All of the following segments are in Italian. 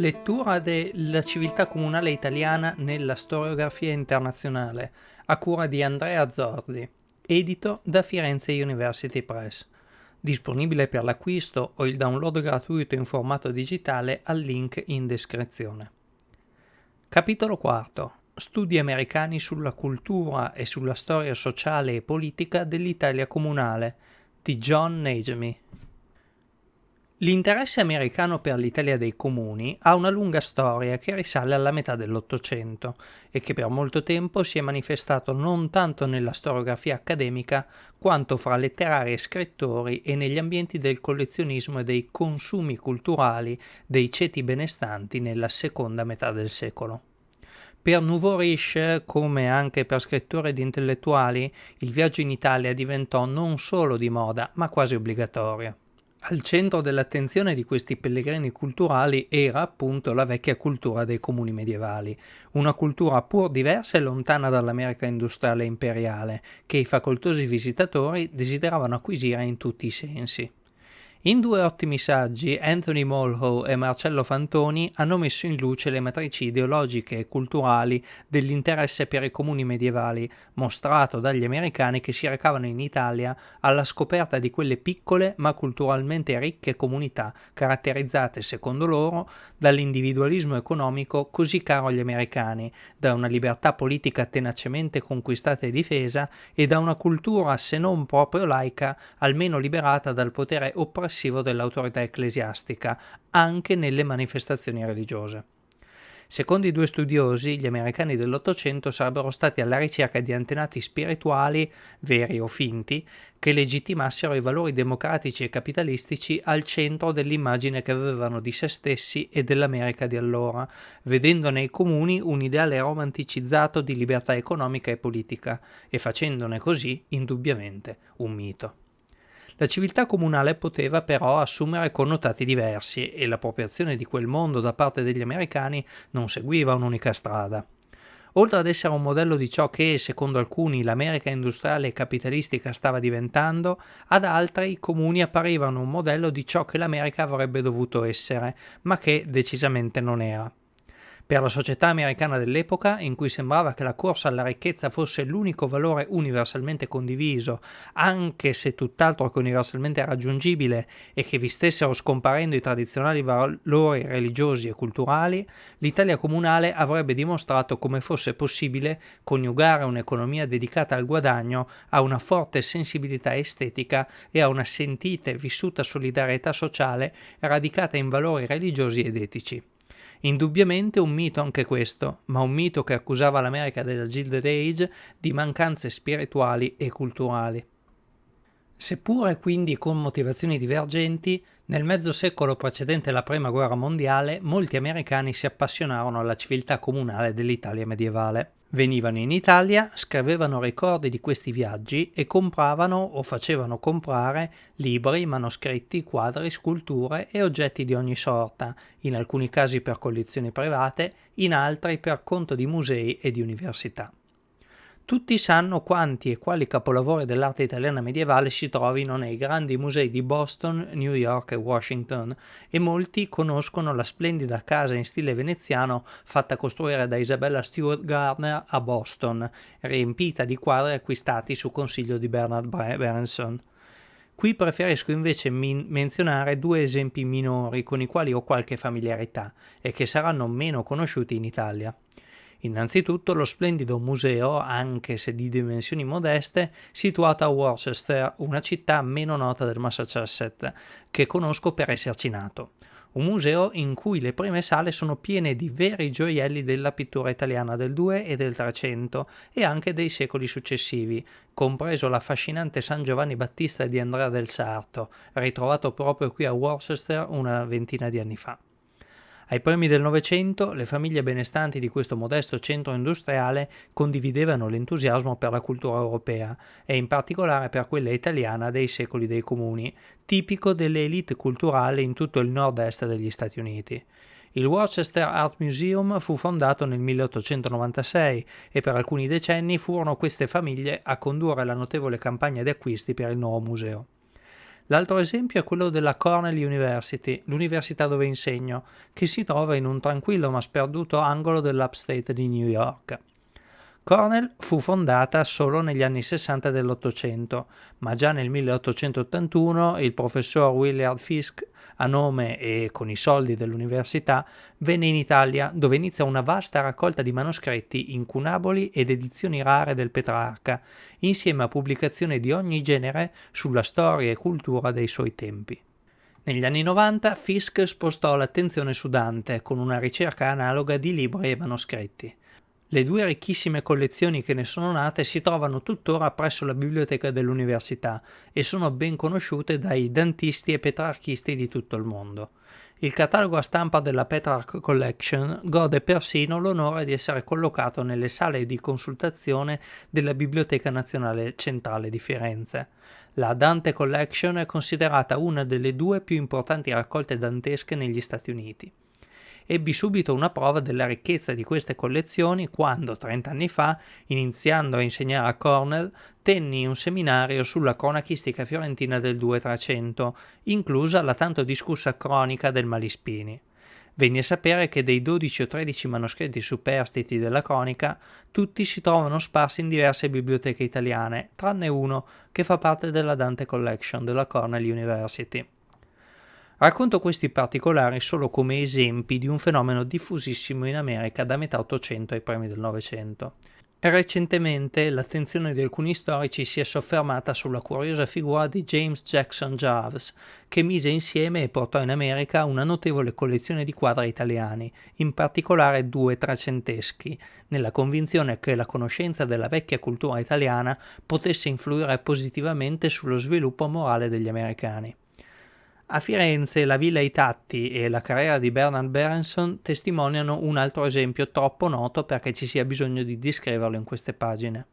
Lettura della civiltà comunale italiana nella storiografia internazionale, a cura di Andrea Zorzi, edito da Firenze University Press. Disponibile per l'acquisto o il download gratuito in formato digitale al link in descrizione. Capitolo 4. Studi americani sulla cultura e sulla storia sociale e politica dell'Italia comunale di John Najemi. L'interesse americano per l'Italia dei comuni ha una lunga storia che risale alla metà dell'Ottocento e che per molto tempo si è manifestato non tanto nella storiografia accademica quanto fra letterari e scrittori e negli ambienti del collezionismo e dei consumi culturali dei ceti benestanti nella seconda metà del secolo. Per Nouveau Riche, come anche per scrittori ed intellettuali, il viaggio in Italia diventò non solo di moda, ma quasi obbligatorio. Al centro dell'attenzione di questi pellegrini culturali era appunto la vecchia cultura dei comuni medievali, una cultura pur diversa e lontana dall'America industriale e imperiale, che i facoltosi visitatori desideravano acquisire in tutti i sensi. In due ottimi saggi, Anthony Molho e Marcello Fantoni hanno messo in luce le matrici ideologiche e culturali dell'interesse per i comuni medievali, mostrato dagli americani che si recavano in Italia alla scoperta di quelle piccole ma culturalmente ricche comunità, caratterizzate, secondo loro, dall'individualismo economico così caro agli americani, da una libertà politica tenacemente conquistata e difesa e da una cultura, se non proprio laica, almeno liberata dal potere oppressivo passivo dell'autorità ecclesiastica anche nelle manifestazioni religiose. Secondo i due studiosi, gli americani dell'Ottocento sarebbero stati alla ricerca di antenati spirituali, veri o finti, che legittimassero i valori democratici e capitalistici al centro dell'immagine che avevano di se stessi e dell'America di allora, vedendo nei comuni un ideale romanticizzato di libertà economica e politica, e facendone così, indubbiamente, un mito. La civiltà comunale poteva però assumere connotati diversi e l'appropriazione di quel mondo da parte degli americani non seguiva un'unica strada. Oltre ad essere un modello di ciò che, secondo alcuni, l'America industriale e capitalistica stava diventando, ad altri i comuni apparivano un modello di ciò che l'America avrebbe dovuto essere, ma che decisamente non era. Per la società americana dell'epoca, in cui sembrava che la corsa alla ricchezza fosse l'unico valore universalmente condiviso, anche se tutt'altro che universalmente raggiungibile e che vi stessero scomparendo i tradizionali valori religiosi e culturali, l'Italia comunale avrebbe dimostrato come fosse possibile coniugare un'economia dedicata al guadagno a una forte sensibilità estetica e a una sentita e vissuta solidarietà sociale radicata in valori religiosi ed etici. Indubbiamente un mito anche questo, ma un mito che accusava l'America della Gilded Age di mancanze spirituali e culturali. Seppure quindi con motivazioni divergenti, nel mezzo secolo precedente la Prima Guerra Mondiale molti americani si appassionarono alla civiltà comunale dell'Italia medievale. Venivano in Italia, scrivevano ricordi di questi viaggi e compravano o facevano comprare libri, manoscritti, quadri, sculture e oggetti di ogni sorta, in alcuni casi per collezioni private, in altri per conto di musei e di università. Tutti sanno quanti e quali capolavori dell'arte italiana medievale si trovino nei grandi musei di Boston, New York e Washington e molti conoscono la splendida casa in stile veneziano fatta costruire da Isabella Stewart Gardner a Boston, riempita di quadri acquistati su consiglio di Bernard Berenson. Qui preferisco invece menzionare due esempi minori con i quali ho qualche familiarità e che saranno meno conosciuti in Italia. Innanzitutto lo splendido museo, anche se di dimensioni modeste, situato a Worcester, una città meno nota del Massachusetts, che conosco per esserci nato. Un museo in cui le prime sale sono piene di veri gioielli della pittura italiana del 2 e del 300 e anche dei secoli successivi, compreso l'affascinante San Giovanni Battista di Andrea del Sarto, ritrovato proprio qui a Worcester una ventina di anni fa. Ai primi del Novecento le famiglie benestanti di questo modesto centro industriale condividevano l'entusiasmo per la cultura europea e in particolare per quella italiana dei secoli dei comuni, tipico delle elite culturali in tutto il nord-est degli Stati Uniti. Il Worcester Art Museum fu fondato nel 1896 e per alcuni decenni furono queste famiglie a condurre la notevole campagna di acquisti per il nuovo museo. L'altro esempio è quello della Cornell University, l'università dove insegno, che si trova in un tranquillo ma sperduto angolo dell'upstate di New York. Cornell fu fondata solo negli anni 60 dell'Ottocento, ma già nel 1881 il professor Willard Fisk, a nome e con i soldi dell'università, venne in Italia dove inizia una vasta raccolta di manoscritti incunaboli ed edizioni rare del Petrarca, insieme a pubblicazioni di ogni genere sulla storia e cultura dei suoi tempi. Negli anni 90 Fisk spostò l'attenzione su Dante con una ricerca analoga di libri e manoscritti. Le due ricchissime collezioni che ne sono nate si trovano tuttora presso la biblioteca dell'università e sono ben conosciute dai dantisti e petrarchisti di tutto il mondo. Il catalogo a stampa della Petrarch Collection gode persino l'onore di essere collocato nelle sale di consultazione della Biblioteca Nazionale Centrale di Firenze. La Dante Collection è considerata una delle due più importanti raccolte dantesche negli Stati Uniti ebbi subito una prova della ricchezza di queste collezioni quando, 30 anni fa, iniziando a insegnare a Cornell, tenni un seminario sulla cronachistica fiorentina del 2300, inclusa la tanto discussa cronica del Malispini. Venni a sapere che dei 12 o 13 manoscritti superstiti della cronica, tutti si trovano sparsi in diverse biblioteche italiane, tranne uno che fa parte della Dante Collection della Cornell University. Racconto questi particolari solo come esempi di un fenomeno diffusissimo in America da metà Ottocento ai primi del Novecento. Recentemente l'attenzione di alcuni storici si è soffermata sulla curiosa figura di James Jackson Jarves, che mise insieme e portò in America una notevole collezione di quadri italiani, in particolare due trecenteschi, nella convinzione che la conoscenza della vecchia cultura italiana potesse influire positivamente sullo sviluppo morale degli americani. A Firenze la Villa Itatti e la carriera di Bernard Berenson testimoniano un altro esempio troppo noto perché ci sia bisogno di descriverlo in queste pagine.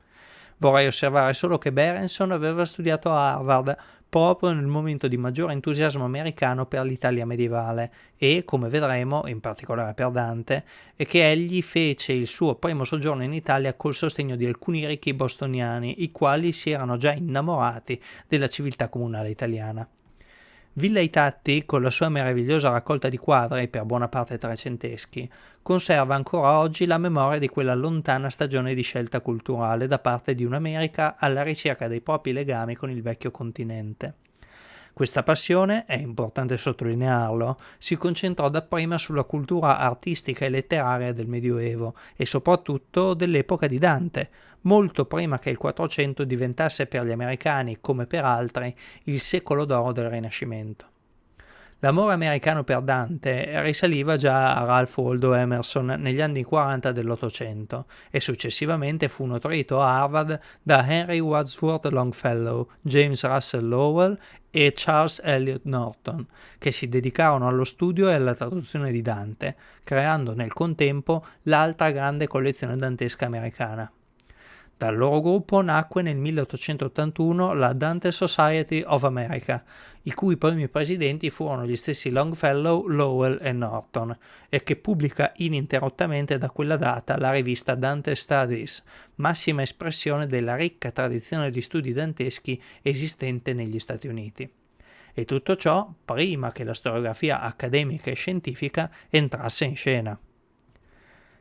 Vorrei osservare solo che Berenson aveva studiato a Harvard proprio nel momento di maggiore entusiasmo americano per l'Italia medievale e, come vedremo, in particolare per Dante, è che egli fece il suo primo soggiorno in Italia col sostegno di alcuni ricchi bostoniani, i quali si erano già innamorati della civiltà comunale italiana. Villa Itatti, con la sua meravigliosa raccolta di quadri, per buona parte trecenteschi, conserva ancora oggi la memoria di quella lontana stagione di scelta culturale da parte di un'America alla ricerca dei propri legami con il vecchio continente. Questa passione, è importante sottolinearlo, si concentrò dapprima sulla cultura artistica e letteraria del Medioevo e soprattutto dell'epoca di Dante, molto prima che il Quattrocento diventasse per gli americani, come per altri, il secolo d'oro del Rinascimento. L'amore americano per Dante risaliva già a Ralph Waldo Emerson negli anni 40 dell'Ottocento e successivamente fu nutrito a Harvard da Henry Wadsworth Longfellow, James Russell Lowell e Charles Eliot Norton, che si dedicarono allo studio e alla traduzione di Dante, creando nel contempo l'altra grande collezione dantesca americana. Dal loro gruppo nacque nel 1881 la Dante Society of America, i cui primi presidenti furono gli stessi Longfellow, Lowell e Norton, e che pubblica ininterrottamente da quella data la rivista Dante Studies, massima espressione della ricca tradizione di studi danteschi esistente negli Stati Uniti. E tutto ciò prima che la storiografia accademica e scientifica entrasse in scena.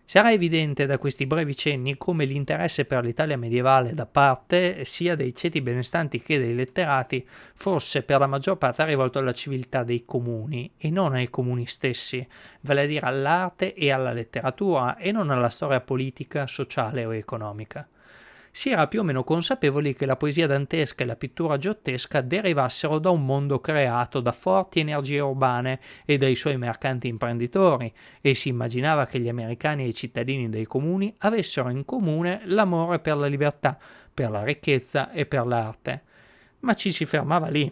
Sarà evidente da questi brevi cenni come l'interesse per l'Italia medievale da parte sia dei ceti benestanti che dei letterati fosse per la maggior parte rivolto alla civiltà dei comuni e non ai comuni stessi, vale a dire all'arte e alla letteratura e non alla storia politica, sociale o economica si era più o meno consapevoli che la poesia dantesca e la pittura giottesca derivassero da un mondo creato da forti energie urbane e dai suoi mercanti imprenditori, e si immaginava che gli americani e i cittadini dei comuni avessero in comune l'amore per la libertà, per la ricchezza e per l'arte. Ma ci si fermava lì.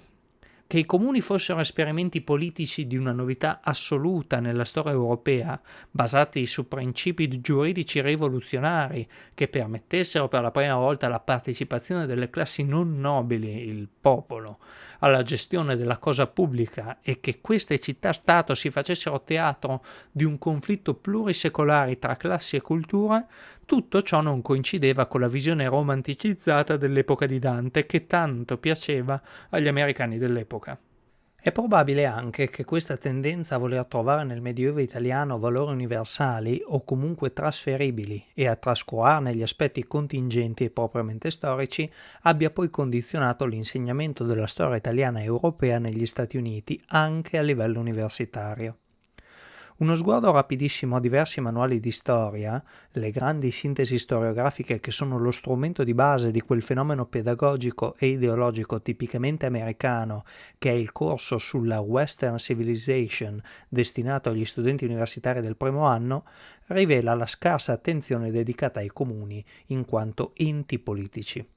Che i comuni fossero esperimenti politici di una novità assoluta nella storia europea, basati su principi giuridici rivoluzionari che permettessero per la prima volta la partecipazione delle classi non nobili, il popolo, alla gestione della cosa pubblica e che queste città-stato si facessero teatro di un conflitto plurisecolare tra classi e culture, Tutto ciò non coincideva con la visione romanticizzata dell'epoca di Dante che tanto piaceva agli americani dell'epoca. È probabile anche che questa tendenza a voler trovare nel Medioevo italiano valori universali o comunque trasferibili e a trascurarne gli aspetti contingenti e propriamente storici abbia poi condizionato l'insegnamento della storia italiana e europea negli Stati Uniti anche a livello universitario. Uno sguardo rapidissimo a diversi manuali di storia, le grandi sintesi storiografiche che sono lo strumento di base di quel fenomeno pedagogico e ideologico tipicamente americano che è il corso sulla Western Civilization destinato agli studenti universitari del primo anno, rivela la scarsa attenzione dedicata ai comuni in quanto enti politici.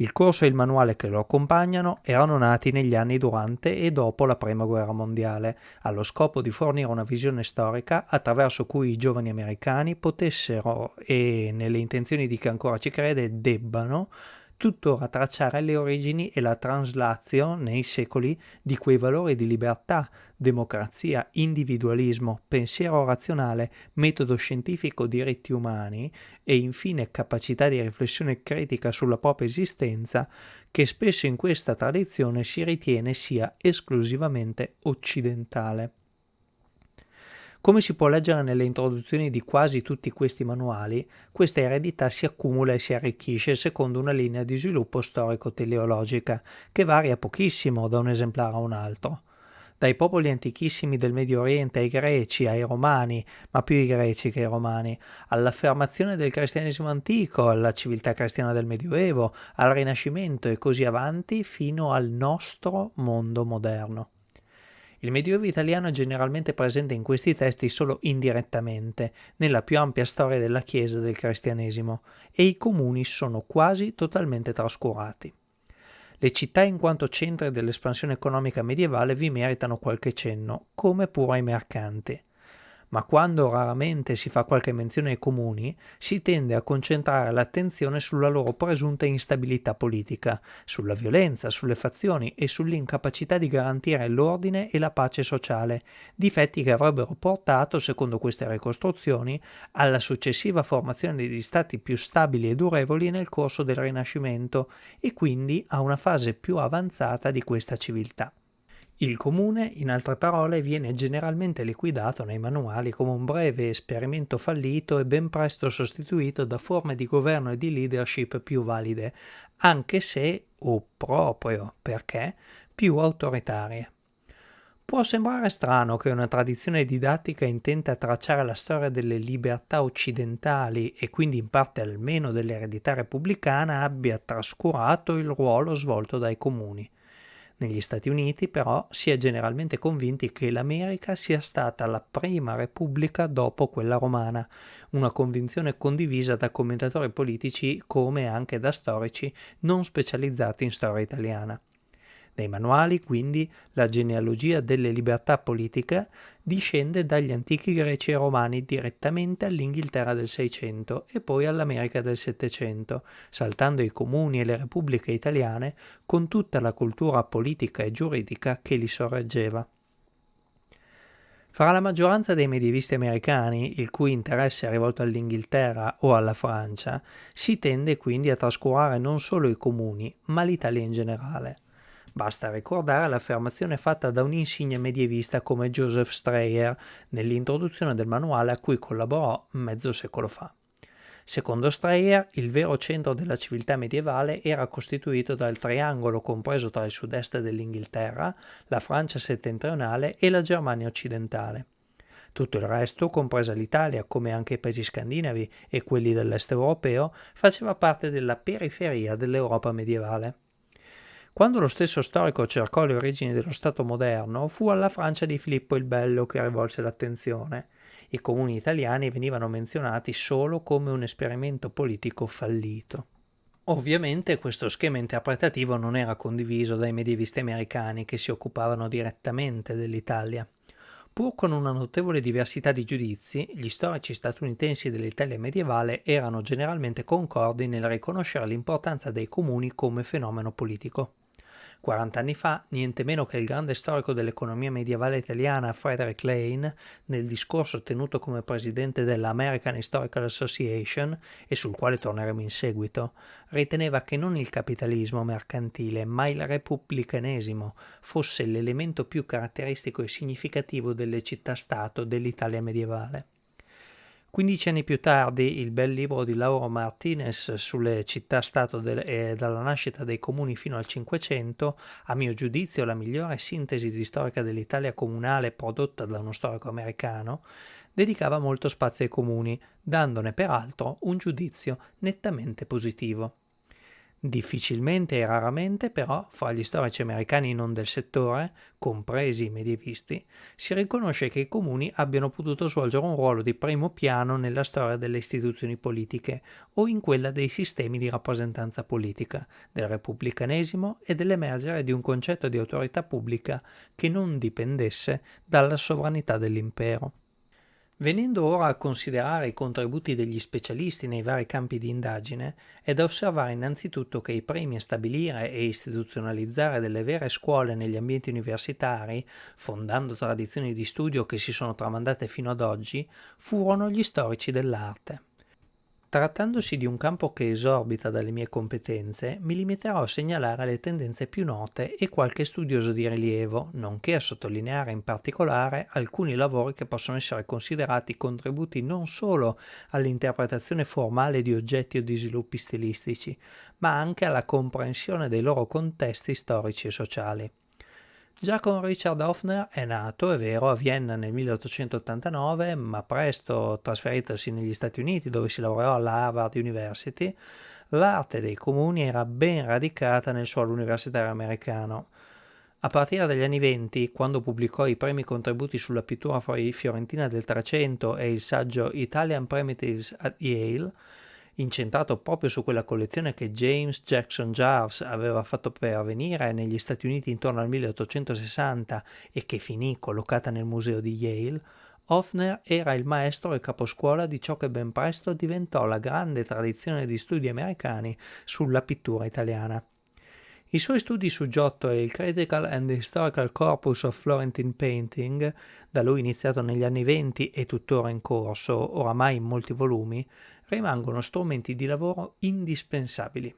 Il corso e il manuale che lo accompagnano erano nati negli anni durante e dopo la Prima Guerra Mondiale, allo scopo di fornire una visione storica attraverso cui i giovani americani potessero, e nelle intenzioni di chi ancora ci crede, debbano, tuttora tracciare le origini e la translazio nei secoli di quei valori di libertà, democrazia, individualismo, pensiero razionale, metodo scientifico, diritti umani e infine capacità di riflessione critica sulla propria esistenza che spesso in questa tradizione si ritiene sia esclusivamente occidentale. Come si può leggere nelle introduzioni di quasi tutti questi manuali, questa eredità si accumula e si arricchisce secondo una linea di sviluppo storico-teleologica, che varia pochissimo da un esemplare a un altro. Dai popoli antichissimi del Medio Oriente ai greci, ai romani, ma più i greci che i romani, all'affermazione del cristianesimo antico, alla civiltà cristiana del Medioevo, al Rinascimento e così avanti fino al nostro mondo moderno. Il Medioevo italiano è generalmente presente in questi testi solo indirettamente, nella più ampia storia della Chiesa e del cristianesimo, e i comuni sono quasi totalmente trascurati. Le città in quanto centri dell'espansione economica medievale vi meritano qualche cenno, come pure ai mercanti ma quando raramente si fa qualche menzione ai comuni, si tende a concentrare l'attenzione sulla loro presunta instabilità politica, sulla violenza, sulle fazioni e sull'incapacità di garantire l'ordine e la pace sociale, difetti che avrebbero portato, secondo queste ricostruzioni, alla successiva formazione di stati più stabili e durevoli nel corso del Rinascimento e quindi a una fase più avanzata di questa civiltà. Il comune, in altre parole, viene generalmente liquidato nei manuali come un breve esperimento fallito e ben presto sostituito da forme di governo e di leadership più valide, anche se, o proprio perché, più autoritarie. Può sembrare strano che una tradizione didattica intenta tracciare la storia delle libertà occidentali e quindi in parte almeno dell'eredità repubblicana abbia trascurato il ruolo svolto dai comuni. Negli Stati Uniti però si è generalmente convinti che l'America sia stata la prima repubblica dopo quella romana, una convinzione condivisa da commentatori politici come anche da storici non specializzati in storia italiana. Nei manuali, quindi, la genealogia delle libertà politiche discende dagli antichi greci e romani direttamente all'Inghilterra del Seicento e poi all'America del Settecento, saltando i comuni e le repubbliche italiane con tutta la cultura politica e giuridica che li sorreggeva. Fra la maggioranza dei medievisti americani, il cui interesse è rivolto all'Inghilterra o alla Francia, si tende quindi a trascurare non solo i comuni, ma l'Italia in generale. Basta ricordare l'affermazione fatta da un insigne medievista come Joseph Strayer nell'introduzione del manuale a cui collaborò mezzo secolo fa. Secondo Strayer, il vero centro della civiltà medievale era costituito dal triangolo compreso tra il sud-est dell'Inghilterra, la Francia settentrionale e la Germania occidentale. Tutto il resto, compresa l'Italia, come anche i paesi scandinavi e quelli dell'est europeo, faceva parte della periferia dell'Europa medievale. Quando lo stesso storico cercò le origini dello Stato moderno, fu alla Francia di Filippo il Bello che rivolse l'attenzione. I comuni italiani venivano menzionati solo come un esperimento politico fallito. Ovviamente questo schema interpretativo non era condiviso dai medievisti americani che si occupavano direttamente dell'Italia. Pur con una notevole diversità di giudizi, gli storici statunitensi dell'Italia medievale erano generalmente concordi nel riconoscere l'importanza dei comuni come fenomeno politico. 40 anni fa, niente meno che il grande storico dell'economia medievale italiana Frederick Lane, nel discorso tenuto come presidente della American Historical Association, e sul quale torneremo in seguito, riteneva che non il capitalismo mercantile, ma il repubblicanesimo fosse l'elemento più caratteristico e significativo delle città-stato dell'Italia medievale. Quindici anni più tardi, il bel libro di Lauro Martinez sulle città-stato e dalla nascita dei comuni fino al Cinquecento, a mio giudizio la migliore sintesi di storica dell'Italia comunale prodotta da uno storico americano, dedicava molto spazio ai comuni, dandone peraltro un giudizio nettamente positivo. Difficilmente e raramente, però, fra gli storici americani non del settore, compresi i medievisti, si riconosce che i comuni abbiano potuto svolgere un ruolo di primo piano nella storia delle istituzioni politiche o in quella dei sistemi di rappresentanza politica, del repubblicanesimo e dell'emergere di un concetto di autorità pubblica che non dipendesse dalla sovranità dell'impero. Venendo ora a considerare i contributi degli specialisti nei vari campi di indagine, è da osservare innanzitutto che i primi a stabilire e istituzionalizzare delle vere scuole negli ambienti universitari, fondando tradizioni di studio che si sono tramandate fino ad oggi, furono gli storici dell'arte. Trattandosi di un campo che esorbita dalle mie competenze, mi limiterò a segnalare le tendenze più note e qualche studioso di rilievo, nonché a sottolineare in particolare alcuni lavori che possono essere considerati contributi non solo all'interpretazione formale di oggetti o di sviluppi stilistici, ma anche alla comprensione dei loro contesti storici e sociali. Già con Richard Hoffner è nato, è vero, a Vienna nel 1889, ma presto trasferitosi negli Stati Uniti dove si laureò alla Harvard University, l'arte dei comuni era ben radicata nel suolo universitario americano. A partire dagli anni venti, quando pubblicò i primi contributi sulla pittura fiorentina del Trecento e il saggio Italian Primitives at Yale, incentrato proprio su quella collezione che James Jackson Jarves aveva fatto pervenire negli Stati Uniti intorno al 1860 e che finì collocata nel museo di Yale, Hoffner era il maestro e caposcuola di ciò che ben presto diventò la grande tradizione di studi americani sulla pittura italiana. I suoi studi su Giotto e il Critical and Historical Corpus of Florentine Painting, da lui iniziato negli anni venti e tuttora in corso, oramai in molti volumi, rimangono strumenti di lavoro indispensabili.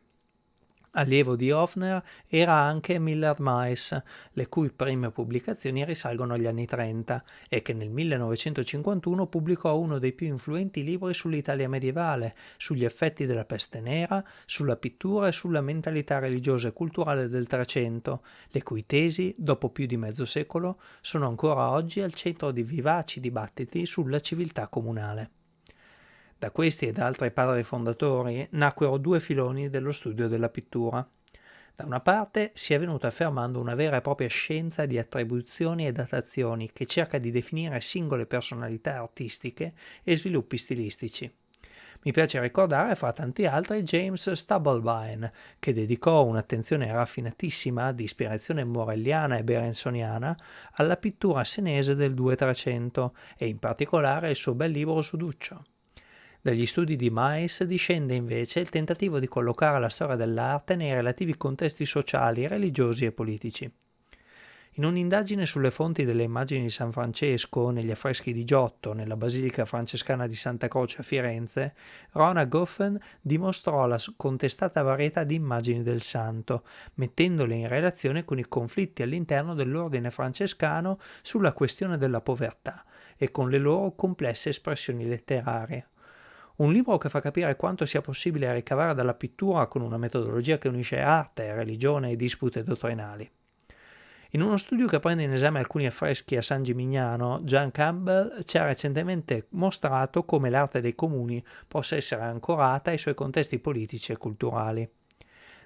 Allievo di Hofner era anche Millard Mice, le cui prime pubblicazioni risalgono agli anni 30 e che nel 1951 pubblicò uno dei più influenti libri sull'Italia medievale, sugli effetti della peste nera, sulla pittura e sulla mentalità religiosa e culturale del Trecento, le cui tesi, dopo più di mezzo secolo, sono ancora oggi al centro di vivaci dibattiti sulla civiltà comunale. Da questi e da altri padri fondatori nacquero due filoni dello studio della pittura. Da una parte si è venuta affermando una vera e propria scienza di attribuzioni e datazioni che cerca di definire singole personalità artistiche e sviluppi stilistici. Mi piace ricordare, fra tanti altri, James Stubblebine, che dedicò un'attenzione raffinatissima di ispirazione morelliana e berensoniana alla pittura senese del 2300 e in particolare il suo bel libro su Duccio. Dagli studi di Mais discende invece il tentativo di collocare la storia dell'arte nei relativi contesti sociali, religiosi e politici. In un'indagine sulle fonti delle immagini di San Francesco, negli affreschi di Giotto, nella Basilica francescana di Santa Croce a Firenze, Rona Goffen dimostrò la contestata varietà di immagini del santo, mettendole in relazione con i conflitti all'interno dell'ordine francescano sulla questione della povertà e con le loro complesse espressioni letterarie. Un libro che fa capire quanto sia possibile ricavare dalla pittura con una metodologia che unisce arte, religione e dispute dottrinali. In uno studio che prende in esame alcuni affreschi a San Gimignano, John Campbell ci ha recentemente mostrato come l'arte dei comuni possa essere ancorata ai suoi contesti politici e culturali.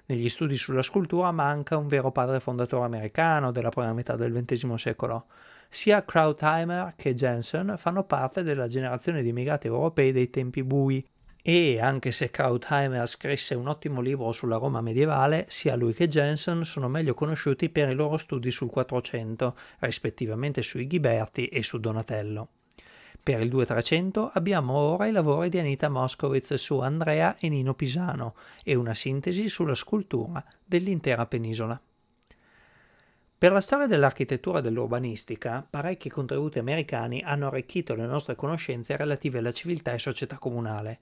Negli studi sulla scultura manca un vero padre fondatore americano della prima metà del XX secolo, sia Krautheimer che Jensen fanno parte della generazione di immigrati europei dei tempi bui e anche se Krautheimer scrisse un ottimo libro sulla Roma medievale, sia lui che Jensen sono meglio conosciuti per i loro studi sul 400, rispettivamente sui Ghiberti e su Donatello. Per il 2300 abbiamo ora i lavori di Anita Moskowitz su Andrea e Nino Pisano e una sintesi sulla scultura dell'intera penisola. Per la storia dell'architettura e dell'urbanistica, parecchi contributi americani hanno arricchito le nostre conoscenze relative alla civiltà e società comunale.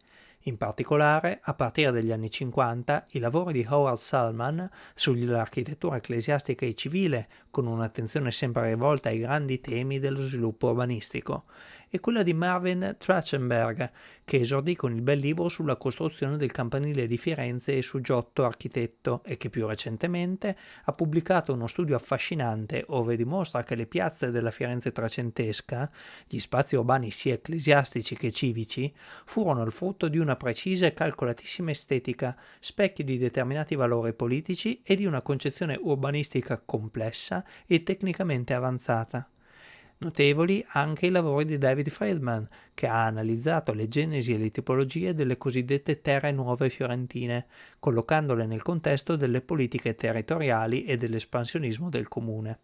In particolare, a partire dagli anni 50, i lavori di Howard Salman sull'architettura ecclesiastica e civile, con un'attenzione sempre rivolta ai grandi temi dello sviluppo urbanistico, e quella di Marvin Trachtenberg, che esordì con il bel libro sulla costruzione del campanile di Firenze e su Giotto architetto e che più recentemente ha pubblicato uno studio affascinante ove dimostra che le piazze della Firenze trecentesca, gli spazi urbani sia ecclesiastici che civici, furono il frutto di una precisa e calcolatissima estetica, specchio di determinati valori politici e di una concezione urbanistica complessa e tecnicamente avanzata. Notevoli anche i lavori di David Friedman, che ha analizzato le genesi e le tipologie delle cosiddette terre nuove fiorentine, collocandole nel contesto delle politiche territoriali e dell'espansionismo del comune.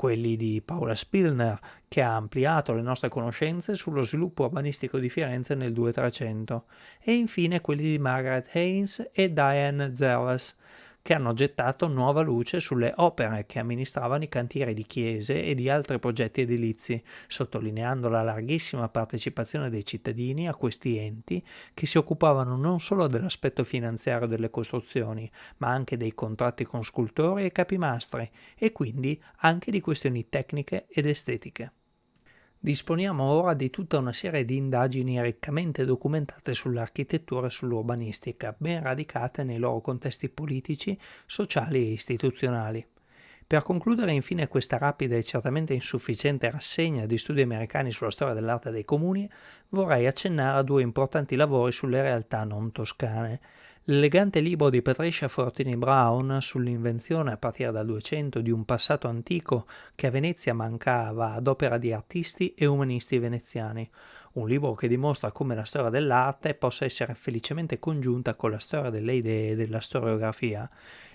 Quelli di Paula Spilner, che ha ampliato le nostre conoscenze sullo sviluppo urbanistico di Firenze nel 2300, e infine quelli di Margaret Haynes e Diane Zerles, che hanno gettato nuova luce sulle opere che amministravano i cantieri di chiese e di altri progetti edilizi, sottolineando la larghissima partecipazione dei cittadini a questi enti che si occupavano non solo dell'aspetto finanziario delle costruzioni, ma anche dei contratti con scultori e capimastri e quindi anche di questioni tecniche ed estetiche. Disponiamo ora di tutta una serie di indagini riccamente documentate sull'architettura e sull'urbanistica, ben radicate nei loro contesti politici, sociali e istituzionali. Per concludere infine questa rapida e certamente insufficiente rassegna di studi americani sulla storia dell'arte dei comuni, vorrei accennare a due importanti lavori sulle realtà non toscane, L'elegante libro di Patricia Fortini Brown sull'invenzione a partire dal 200 di un passato antico che a Venezia mancava ad opera di artisti e umanisti veneziani, un libro che dimostra come la storia dell'arte possa essere felicemente congiunta con la storia delle idee e della storiografia,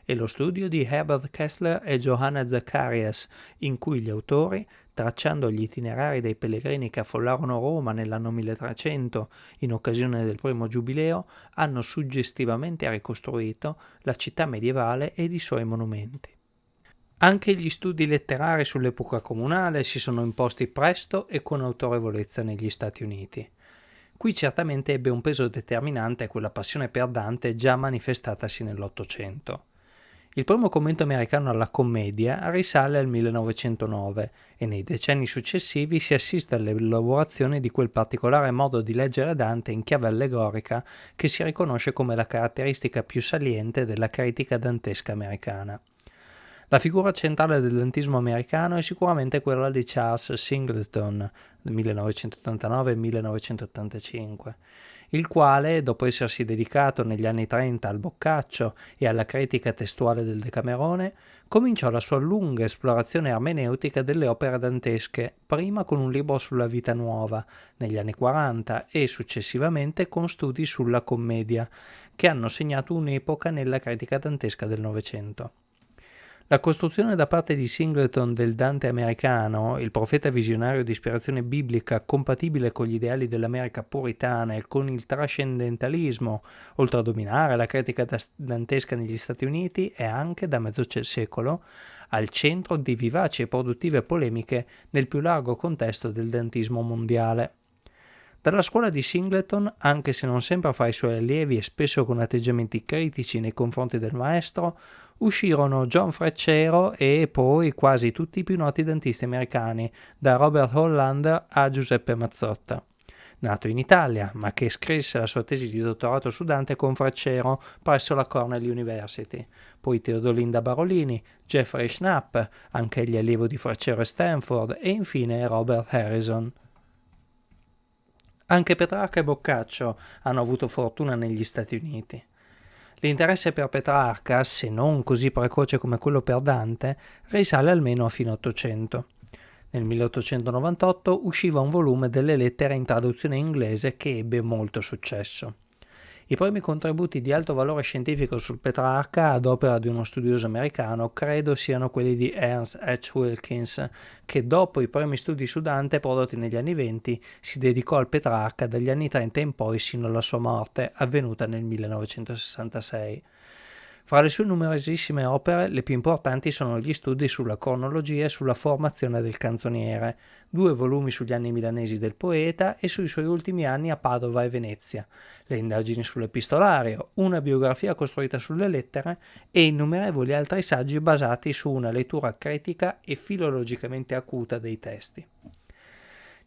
e lo studio di Herbert Kessler e Johanna Zacharias, in cui gli autori tracciando gli itinerari dei pellegrini che affollarono Roma nell'anno 1300 in occasione del primo giubileo, hanno suggestivamente ricostruito la città medievale ed i suoi monumenti. Anche gli studi letterari sull'epoca comunale si sono imposti presto e con autorevolezza negli Stati Uniti. Qui certamente ebbe un peso determinante quella passione per Dante già manifestatasi nell'Ottocento. Il primo commento americano alla commedia risale al 1909 e nei decenni successivi si assiste all'elaborazione di quel particolare modo di leggere Dante in chiave allegorica che si riconosce come la caratteristica più saliente della critica dantesca americana. La figura centrale del dantismo americano è sicuramente quella di Charles Singleton, 1989-1985 il quale, dopo essersi dedicato negli anni 30 al boccaccio e alla critica testuale del Decamerone, cominciò la sua lunga esplorazione armeneutica delle opere dantesche, prima con un libro sulla vita nuova, negli anni 40, e successivamente con studi sulla commedia, che hanno segnato un'epoca nella critica dantesca del Novecento. La costruzione da parte di Singleton del Dante americano, il profeta visionario di ispirazione biblica compatibile con gli ideali dell'America puritana e con il trascendentalismo, oltre a dominare la critica dantesca negli Stati Uniti, è anche da mezzo secolo al centro di vivaci e produttive polemiche nel più largo contesto del dantismo mondiale. Dalla scuola di Singleton, anche se non sempre fra i suoi allievi e spesso con atteggiamenti critici nei confronti del maestro, uscirono John Freccero e poi quasi tutti i più noti dentisti americani, da Robert Hollander a Giuseppe Mazzotta. Nato in Italia, ma che scrisse la sua tesi di dottorato su Dante con Freccero presso la Cornell University, poi Teodolinda Barolini, Jeffrey Schnapp, anch'egli allievo di Freccero e Stanford, e infine Robert Harrison. Anche Petrarca e Boccaccio hanno avuto fortuna negli Stati Uniti. L'interesse per Petrarca, se non così precoce come quello per Dante, risale almeno a fine Ottocento. Nel 1898 usciva un volume delle lettere in traduzione inglese che ebbe molto successo. I primi contributi di alto valore scientifico sul Petrarca ad opera di uno studioso americano credo siano quelli di Ernst H. Wilkins, che dopo i primi studi su Dante prodotti negli anni 20 si dedicò al Petrarca dagli anni 30 in poi sino alla sua morte, avvenuta nel 1966. Fra le sue numerosissime opere, le più importanti sono gli studi sulla cronologia e sulla formazione del canzoniere, due volumi sugli anni milanesi del poeta e sui suoi ultimi anni a Padova e Venezia, le indagini sull'epistolario, una biografia costruita sulle lettere e innumerevoli altri saggi basati su una lettura critica e filologicamente acuta dei testi.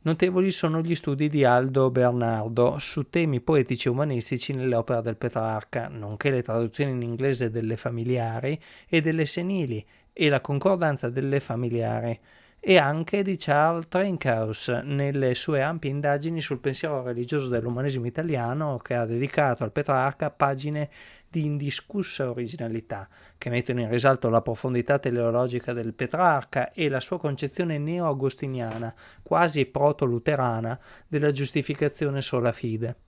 Notevoli sono gli studi di Aldo Bernardo su temi poetici e umanistici nell'opera del Petrarca, nonché le traduzioni in inglese delle familiari e delle senili e la concordanza delle familiari, e anche di Charles Trencaus nelle sue ampie indagini sul pensiero religioso dell'umanesimo italiano che ha dedicato al Petrarca pagine di indiscussa originalità, che mettono in risalto la profondità teleologica del Petrarca e la sua concezione neo-agostiniana, quasi proto-luterana, della giustificazione sola fide.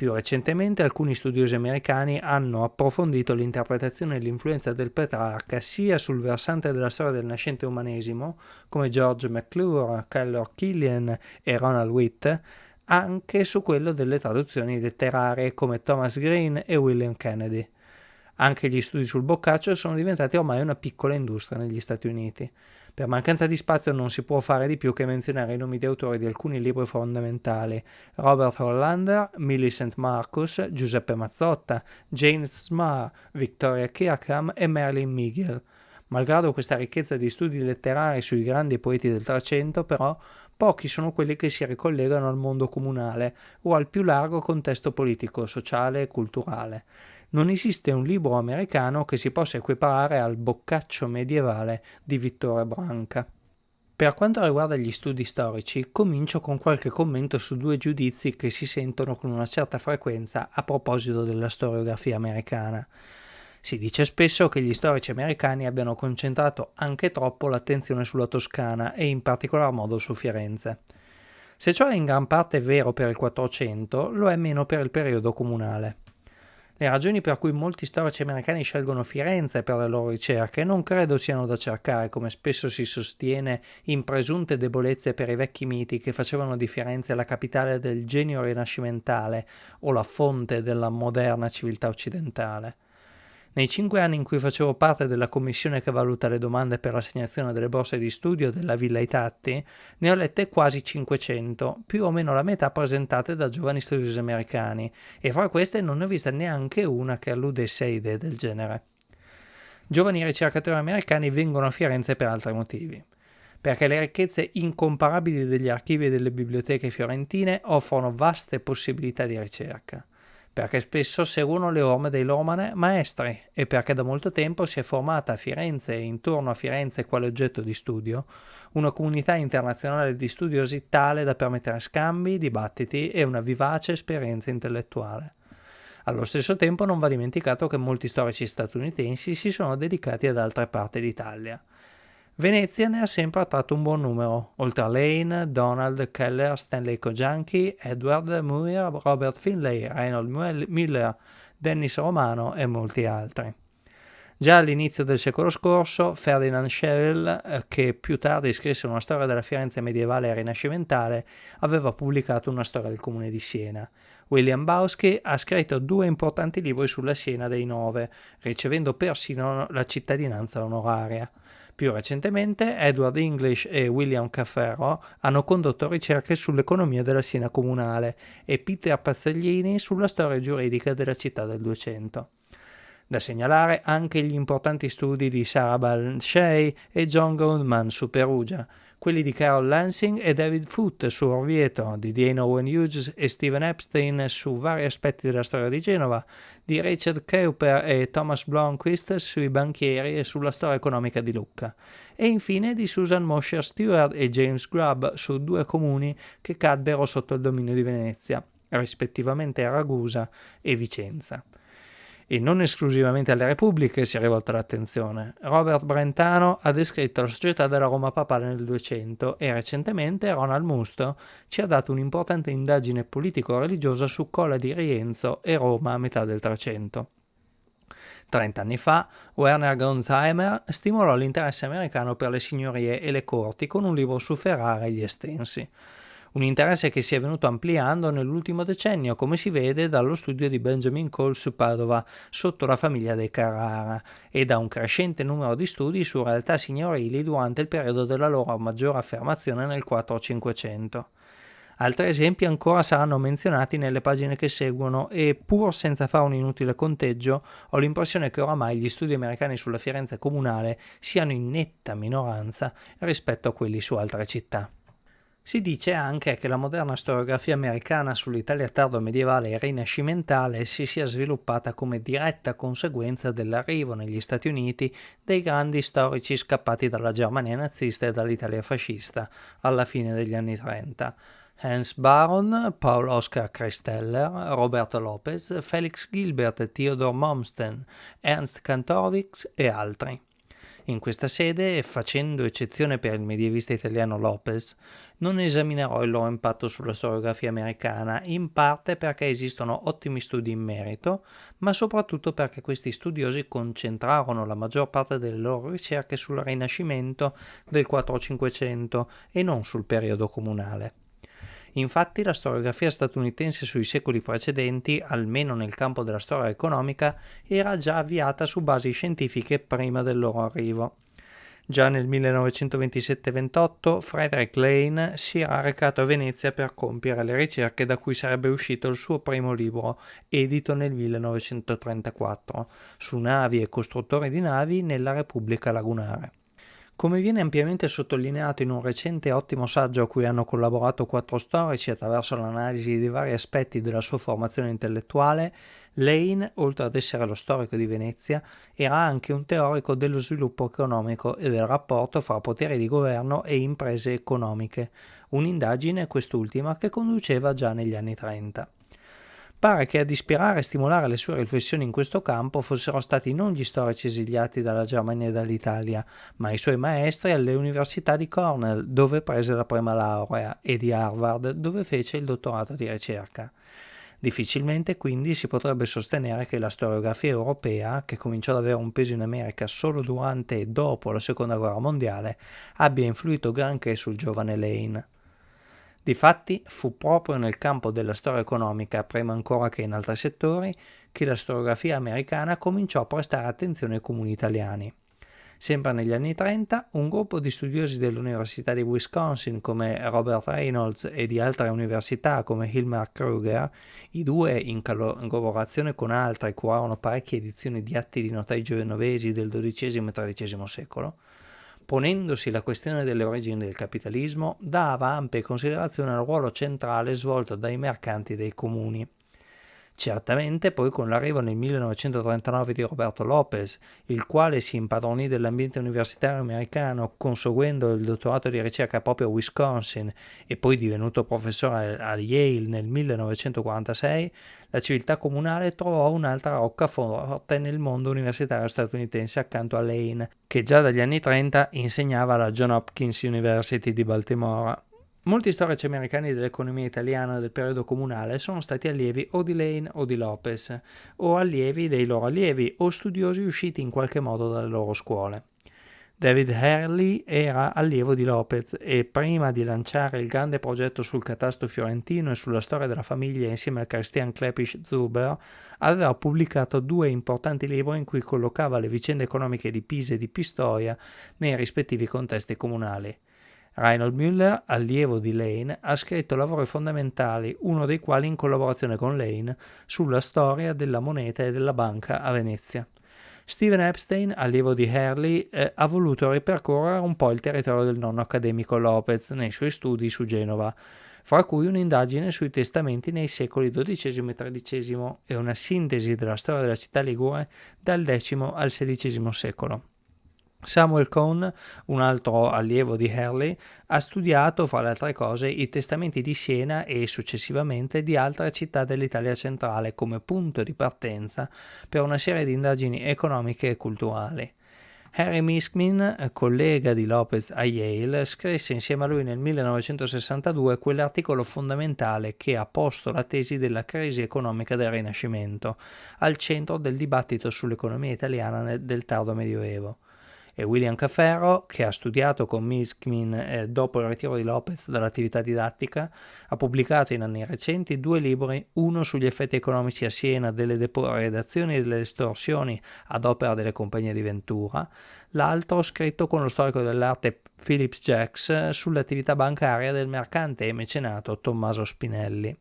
Più recentemente alcuni studiosi americani hanno approfondito l'interpretazione e l'influenza del Petrarca sia sul versante della storia del nascente umanesimo, come George McClure, Kellor Killian e Ronald Witt, anche su quello delle traduzioni letterarie come Thomas Green e William Kennedy. Anche gli studi sul boccaccio sono diventati ormai una piccola industria negli Stati Uniti. Per mancanza di spazio non si può fare di più che menzionare i nomi di autori di alcuni libri fondamentali: Robert Hollander, Millicent Marcus, Giuseppe Mazzotta, James Marr, Victoria Kirkham e Marilyn Megill. Malgrado questa ricchezza di studi letterari sui grandi poeti del Trecento, però, pochi sono quelli che si ricollegano al mondo comunale o al più largo contesto politico, sociale e culturale. Non esiste un libro americano che si possa equiparare al boccaccio medievale di Vittore Branca. Per quanto riguarda gli studi storici, comincio con qualche commento su due giudizi che si sentono con una certa frequenza a proposito della storiografia americana. Si dice spesso che gli storici americani abbiano concentrato anche troppo l'attenzione sulla Toscana e in particolar modo su Firenze. Se ciò è in gran parte vero per il Quattrocento, lo è meno per il periodo comunale. Le ragioni per cui molti storici americani scelgono Firenze per le loro ricerche non credo siano da cercare, come spesso si sostiene, in presunte debolezze per i vecchi miti che facevano di Firenze la capitale del genio rinascimentale o la fonte della moderna civiltà occidentale. Nei cinque anni in cui facevo parte della commissione che valuta le domande per l'assegnazione delle borse di studio della Villa Itatti, ne ho lette quasi 500, più o meno la metà presentate da giovani studiosi americani, e fra queste non ne ho vista neanche una che alludesse a idee del genere. Giovani ricercatori americani vengono a Firenze per altri motivi perché le ricchezze incomparabili degli archivi e delle biblioteche fiorentine offrono vaste possibilità di ricerca perché spesso seguono le orme dei loro maestri e perché da molto tempo si è formata a Firenze e intorno a Firenze quale oggetto di studio una comunità internazionale di studiosi tale da permettere scambi, dibattiti e una vivace esperienza intellettuale. Allo stesso tempo non va dimenticato che molti storici statunitensi si sono dedicati ad altre parti d'Italia. Venezia ne ha sempre attratto un buon numero, oltre a Lane, Donald Keller, Stanley Kojanki, Edward Muir, Robert Finlay, Reynold Miller, Dennis Romano e molti altri. Già all'inizio del secolo scorso, Ferdinand Scherel, eh, che più tardi scrisse una storia della Firenze medievale e rinascimentale, aveva pubblicato una storia del comune di Siena. William Bauski ha scritto due importanti libri sulla Siena dei Nove, ricevendo persino la cittadinanza onoraria. Più recentemente Edward English e William Cafferro hanno condotto ricerche sull'economia della Siena comunale e Peter Pazzaglini sulla storia giuridica della città del Duecento. Da segnalare anche gli importanti studi di Sarah Balshey e John Goldman su Perugia, quelli di Carol Lansing e David Foote su Orvieto, di Diana Owen Hughes e Stephen Epstein su vari aspetti della storia di Genova, di Richard Keuper e Thomas Blomqvist sui banchieri e sulla storia economica di Lucca, e infine di Susan Mosher Stewart e James Grubb su due comuni che caddero sotto il dominio di Venezia, rispettivamente Ragusa e Vicenza e non esclusivamente alle repubbliche si è rivolta l'attenzione. Robert Brentano ha descritto la società della Roma papale nel 200 e recentemente Ronald Musto ci ha dato un'importante indagine politico-religiosa su Cola di Rienzo e Roma a metà del 300. Trent'anni fa, Werner Gonzheimer stimolò l'interesse americano per le signorie e le corti con un libro su Ferrara e gli estensi. Un interesse che si è venuto ampliando nell'ultimo decennio, come si vede dallo studio di Benjamin Cole su Padova, sotto la famiglia dei Carrara, e da un crescente numero di studi su realtà signorili durante il periodo della loro maggiore affermazione nel 4-500. Altri esempi ancora saranno menzionati nelle pagine che seguono e pur senza fare un inutile conteggio ho l'impressione che oramai gli studi americani sulla Firenze comunale siano in netta minoranza rispetto a quelli su altre città. Si dice anche che la moderna storiografia americana sull'Italia tardo medievale e rinascimentale si sia sviluppata come diretta conseguenza dell'arrivo negli Stati Uniti dei grandi storici scappati dalla Germania nazista e dall'Italia fascista alla fine degli anni 30, Hans Baron, Paul Oscar Christeller, Roberto Lopez, Felix Gilbert, Theodor Mommsen, Ernst Kantorowicz e altri. In questa sede, facendo eccezione per il medievista italiano Lopez, non esaminerò il loro impatto sulla storiografia americana, in parte perché esistono ottimi studi in merito, ma soprattutto perché questi studiosi concentrarono la maggior parte delle loro ricerche sul Rinascimento del 4-500 e non sul periodo comunale. Infatti la storiografia statunitense sui secoli precedenti, almeno nel campo della storia economica, era già avviata su basi scientifiche prima del loro arrivo. Già nel 1927-28 Frederick Lane si era recato a Venezia per compiere le ricerche da cui sarebbe uscito il suo primo libro, edito nel 1934, su navi e costruttori di navi nella Repubblica Lagunare. Come viene ampiamente sottolineato in un recente ottimo saggio a cui hanno collaborato quattro storici attraverso l'analisi dei vari aspetti della sua formazione intellettuale, Lane, oltre ad essere lo storico di Venezia, era anche un teorico dello sviluppo economico e del rapporto fra poteri di governo e imprese economiche, un'indagine quest'ultima che conduceva già negli anni 30. Pare che ad ispirare e stimolare le sue riflessioni in questo campo fossero stati non gli storici esiliati dalla Germania e dall'Italia, ma i suoi maestri alle università di Cornell, dove prese la prima laurea, e di Harvard, dove fece il dottorato di ricerca. Difficilmente quindi si potrebbe sostenere che la storiografia europea, che cominciò ad avere un peso in America solo durante e dopo la seconda guerra mondiale, abbia influito granché sul giovane Lane. Difatti fu proprio nel campo della storia economica, prima ancora che in altri settori, che la storiografia americana cominciò a prestare attenzione ai comuni italiani. Sempre negli anni 30, un gruppo di studiosi dell'Università di Wisconsin come Robert Reynolds e di altre università come Hilmar Kruger, i due in collaborazione con altri curarono parecchie edizioni di atti di notai genovesi del XII e XIII secolo, ponendosi la questione delle origini del capitalismo, dava ampia considerazione al ruolo centrale svolto dai mercanti dei comuni. Certamente poi con l'arrivo nel 1939 di Roberto Lopez, il quale si impadronì dell'ambiente universitario americano conseguendo il dottorato di ricerca proprio a Wisconsin e poi divenuto professore a Yale nel 1946, la civiltà comunale trovò un'altra roccaforte nel mondo universitario statunitense accanto a Lane, che già dagli anni 30 insegnava alla John Hopkins University di Baltimora. Molti storici americani dell'economia italiana del periodo comunale sono stati allievi o di Lane o di Lopez, o allievi dei loro allievi, o studiosi usciti in qualche modo dalle loro scuole. David Hurley era allievo di Lopez e prima di lanciare il grande progetto sul catasto fiorentino e sulla storia della famiglia insieme a Christian Klepisch Zuber, aveva pubblicato due importanti libri in cui collocava le vicende economiche di Pisa e di Pistoia nei rispettivi contesti comunali. Reinhold Müller, allievo di Lane, ha scritto lavori fondamentali, uno dei quali in collaborazione con Lane, sulla storia della moneta e della banca a Venezia. Steven Epstein, allievo di Hurley, eh, ha voluto ripercorrere un po' il territorio del nonno accademico Lopez nei suoi studi su Genova, fra cui un'indagine sui testamenti nei secoli XII e XIII e una sintesi della storia della città ligure dal X al XVI secolo. Samuel Cohn, un altro allievo di Hurley, ha studiato, fra le altre cose, i testamenti di Siena e successivamente di altre città dell'Italia centrale come punto di partenza per una serie di indagini economiche e culturali. Harry Miskmin, collega di Lopez a Yale, scrisse insieme a lui nel 1962 quell'articolo fondamentale che ha posto la tesi della crisi economica del Rinascimento al centro del dibattito sull'economia italiana del tardo Medioevo e William Caferro, che ha studiato con Miskmin eh, dopo il ritiro di Lopez dall'attività didattica, ha pubblicato in anni recenti due libri, uno sugli effetti economici a Siena delle depredazioni e delle estorsioni ad opera delle compagnie di Ventura, l'altro scritto con lo storico dell'arte Phillips Jacks sull'attività bancaria del mercante e mecenato Tommaso Spinelli.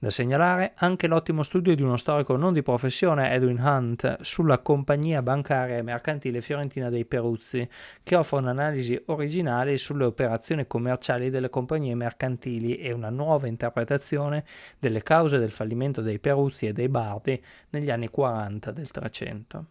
Da segnalare anche l'ottimo studio di uno storico non di professione, Edwin Hunt, sulla compagnia bancaria e mercantile fiorentina dei Peruzzi, che offre un'analisi originale sulle operazioni commerciali delle compagnie mercantili e una nuova interpretazione delle cause del fallimento dei Peruzzi e dei Bardi negli anni 40 del Trecento.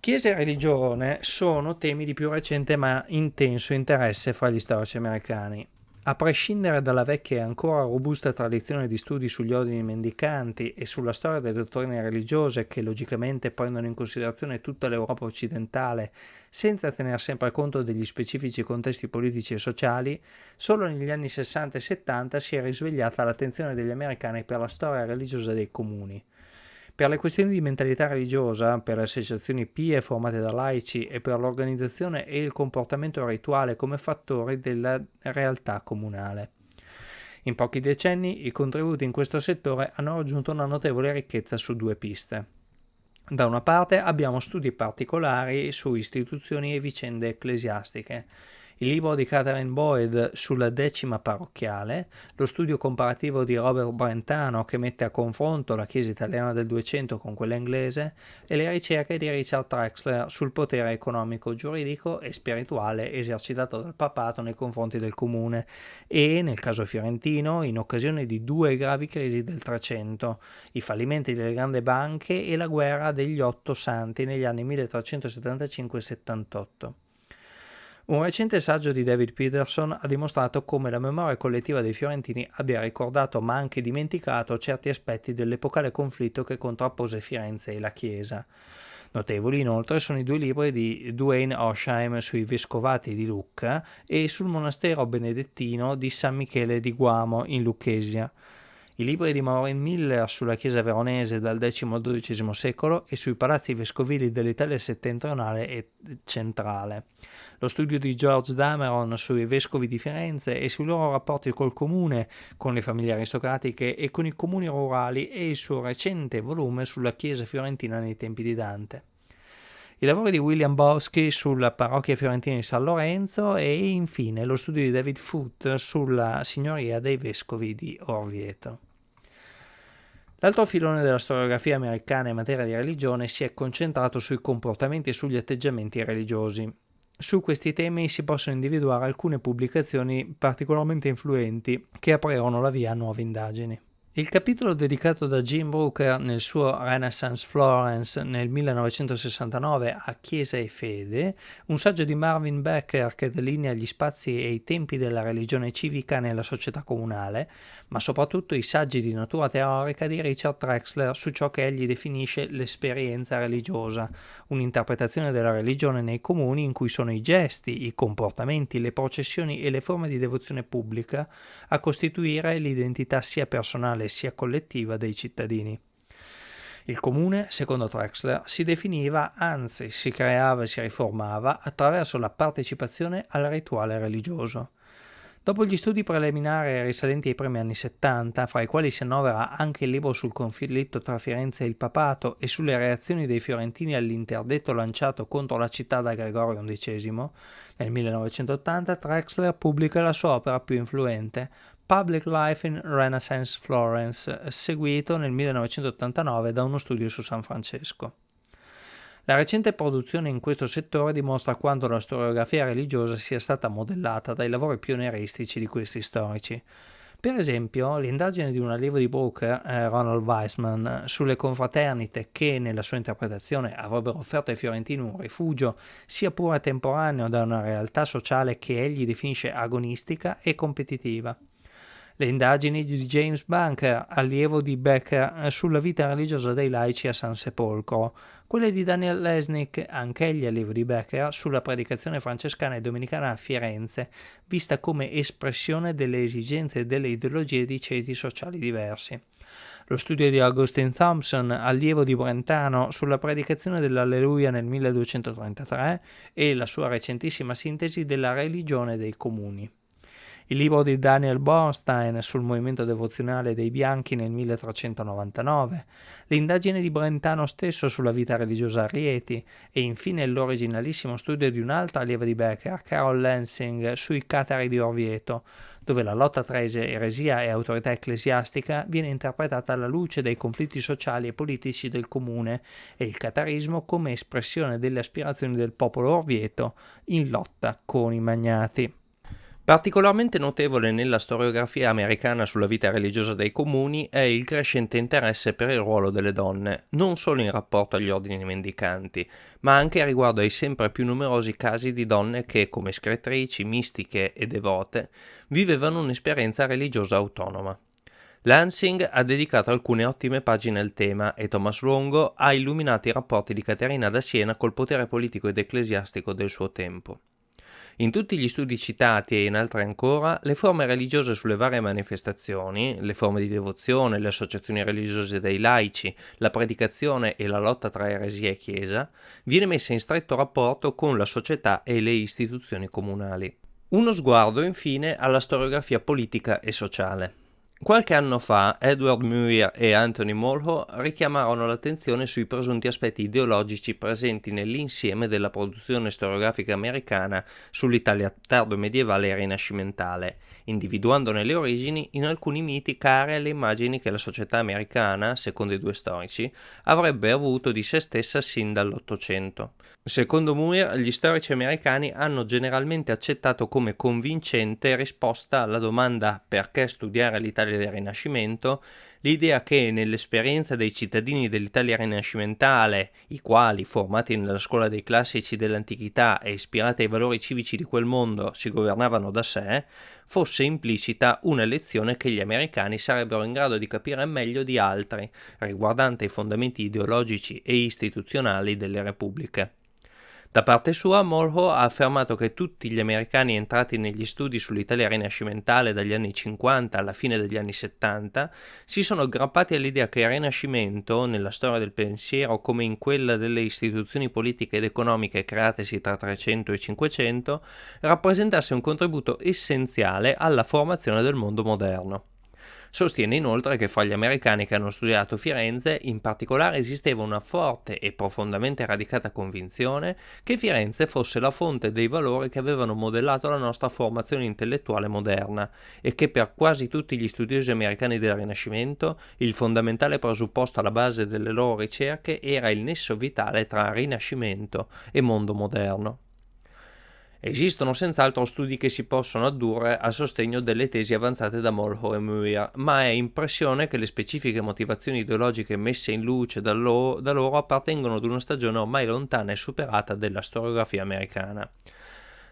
Chiesa e religione sono temi di più recente ma intenso interesse fra gli storici americani. A prescindere dalla vecchia e ancora robusta tradizione di studi sugli ordini mendicanti e sulla storia delle dottrine religiose che logicamente prendono in considerazione tutta l'Europa occidentale senza tener sempre conto degli specifici contesti politici e sociali, solo negli anni 60 e 70 si è risvegliata l'attenzione degli americani per la storia religiosa dei comuni. Per le questioni di mentalità religiosa, per le associazioni pie formate da laici e per l'organizzazione e il comportamento rituale come fattori della realtà comunale. In pochi decenni i contributi in questo settore hanno raggiunto una notevole ricchezza su due piste. Da una parte abbiamo studi particolari su istituzioni e vicende ecclesiastiche, il libro di Catherine Boyd sulla decima parrocchiale, lo studio comparativo di Robert Brentano che mette a confronto la Chiesa italiana del 200 con quella inglese e le ricerche di Richard Trexler sul potere economico, giuridico e spirituale esercitato dal papato nei confronti del comune e, nel caso fiorentino, in occasione di due gravi crisi del 300, i fallimenti delle grandi banche e la guerra degli otto santi negli anni 1375-78. Un recente saggio di David Peterson ha dimostrato come la memoria collettiva dei fiorentini abbia ricordato ma anche dimenticato certi aspetti dell'epocale conflitto che contrappose Firenze e la Chiesa. Notevoli inoltre sono i due libri di Duane Osheim sui vescovati di Lucca e sul monastero benedettino di San Michele di Guamo in Lucchesia i libri di Maureen Miller sulla chiesa veronese dal X al XII secolo e sui palazzi vescovili dell'Italia settentrionale e centrale, lo studio di George Dameron sui vescovi di Firenze e sui loro rapporti col comune, con le famiglie aristocratiche e con i comuni rurali e il suo recente volume sulla chiesa fiorentina nei tempi di Dante i lavori di William Boschi sulla parrocchia fiorentina di San Lorenzo e infine lo studio di David Foote sulla signoria dei vescovi di Orvieto. L'altro filone della storiografia americana in materia di religione si è concentrato sui comportamenti e sugli atteggiamenti religiosi. Su questi temi si possono individuare alcune pubblicazioni particolarmente influenti che aprirono la via a nuove indagini. Il capitolo dedicato da Jim Brooker nel suo Renaissance Florence nel 1969 a Chiesa e Fede, un saggio di Marvin Becker che delinea gli spazi e i tempi della religione civica nella società comunale, ma soprattutto i saggi di natura teorica di Richard Trexler su ciò che egli definisce l'esperienza religiosa, un'interpretazione della religione nei comuni in cui sono i gesti, i comportamenti, le processioni e le forme di devozione pubblica a costituire l'identità sia personale personale sia collettiva dei cittadini. Il comune, secondo Trexler, si definiva, anzi si creava e si riformava attraverso la partecipazione al rituale religioso. Dopo gli studi preliminari risalenti ai primi anni 70, fra i quali si annovera anche il libro sul conflitto tra Firenze e il papato e sulle reazioni dei fiorentini all'interdetto lanciato contro la città da Gregorio XI, nel 1980 Trexler pubblica la sua opera più influente, Public Life in Renaissance Florence, seguito nel 1989 da uno studio su San Francesco. La recente produzione in questo settore dimostra quanto la storiografia religiosa sia stata modellata dai lavori pionieristici di questi storici. Per esempio, l'indagine di un allievo di Brooker, eh, Ronald Weissman, sulle confraternite che, nella sua interpretazione, avrebbero offerto ai fiorentini un rifugio, sia pure temporaneo, da una realtà sociale che egli definisce agonistica e competitiva. Le indagini di James Bunker, allievo di Becker, sulla vita religiosa dei laici a San Sepolcro, quelle di Daniel Lesnick, anch'egli allievo di Becker, sulla predicazione francescana e domenicana a Firenze, vista come espressione delle esigenze e delle ideologie di ceti sociali diversi. Lo studio di Augustine Thompson, allievo di Brentano, sulla predicazione dell'Alleluia nel 1233 e la sua recentissima sintesi della religione dei comuni il libro di Daniel Bornstein sul movimento devozionale dei bianchi nel 1399, l'indagine di Brentano stesso sulla vita religiosa a Rieti e infine l'originalissimo studio di un'altra allieva di Becker, Carol Lansing, sui catari di Orvieto, dove la lotta tra eresia e autorità ecclesiastica viene interpretata alla luce dei conflitti sociali e politici del comune e il catarismo come espressione delle aspirazioni del popolo orvieto in lotta con i magnati. Particolarmente notevole nella storiografia americana sulla vita religiosa dei comuni è il crescente interesse per il ruolo delle donne, non solo in rapporto agli ordini mendicanti, ma anche riguardo ai sempre più numerosi casi di donne che, come scrittrici, mistiche e devote, vivevano un'esperienza religiosa autonoma. Lansing ha dedicato alcune ottime pagine al tema e Thomas Longo ha illuminato i rapporti di Caterina da Siena col potere politico ed ecclesiastico del suo tempo. In tutti gli studi citati e in altri ancora, le forme religiose sulle varie manifestazioni, le forme di devozione, le associazioni religiose dei laici, la predicazione e la lotta tra eresia e chiesa, viene messa in stretto rapporto con la società e le istituzioni comunali. Uno sguardo infine alla storiografia politica e sociale. Qualche anno fa Edward Muir e Anthony Mulhall richiamarono l'attenzione sui presunti aspetti ideologici presenti nell'insieme della produzione storiografica americana sull'Italia tardo-medievale e rinascimentale, individuandone le origini in alcuni miti care alle immagini che la società americana, secondo i due storici, avrebbe avuto di se stessa sin dall'Ottocento. Secondo Muir, gli storici americani hanno generalmente accettato come convincente risposta alla domanda perché studiare l'Italia del Rinascimento l'idea che nell'esperienza dei cittadini dell'Italia rinascimentale, i quali, formati nella scuola dei classici dell'antichità e ispirati ai valori civici di quel mondo, si governavano da sé, fosse implicita una lezione che gli americani sarebbero in grado di capire meglio di altri, riguardante i fondamenti ideologici e istituzionali delle repubbliche. Da parte sua, Morho ha affermato che tutti gli americani entrati negli studi sull'Italia rinascimentale dagli anni 50 alla fine degli anni 70 si sono aggrappati all'idea che il Rinascimento, nella storia del pensiero come in quella delle istituzioni politiche ed economiche createsi tra 300 e 500, rappresentasse un contributo essenziale alla formazione del mondo moderno. Sostiene inoltre che fra gli americani che hanno studiato Firenze in particolare esisteva una forte e profondamente radicata convinzione che Firenze fosse la fonte dei valori che avevano modellato la nostra formazione intellettuale moderna e che per quasi tutti gli studiosi americani del Rinascimento il fondamentale presupposto alla base delle loro ricerche era il nesso vitale tra Rinascimento e mondo moderno. Esistono senz'altro studi che si possono addurre a sostegno delle tesi avanzate da Molho e Muir, ma è impressione che le specifiche motivazioni ideologiche messe in luce da loro, da loro appartengono ad una stagione ormai lontana e superata della storiografia americana.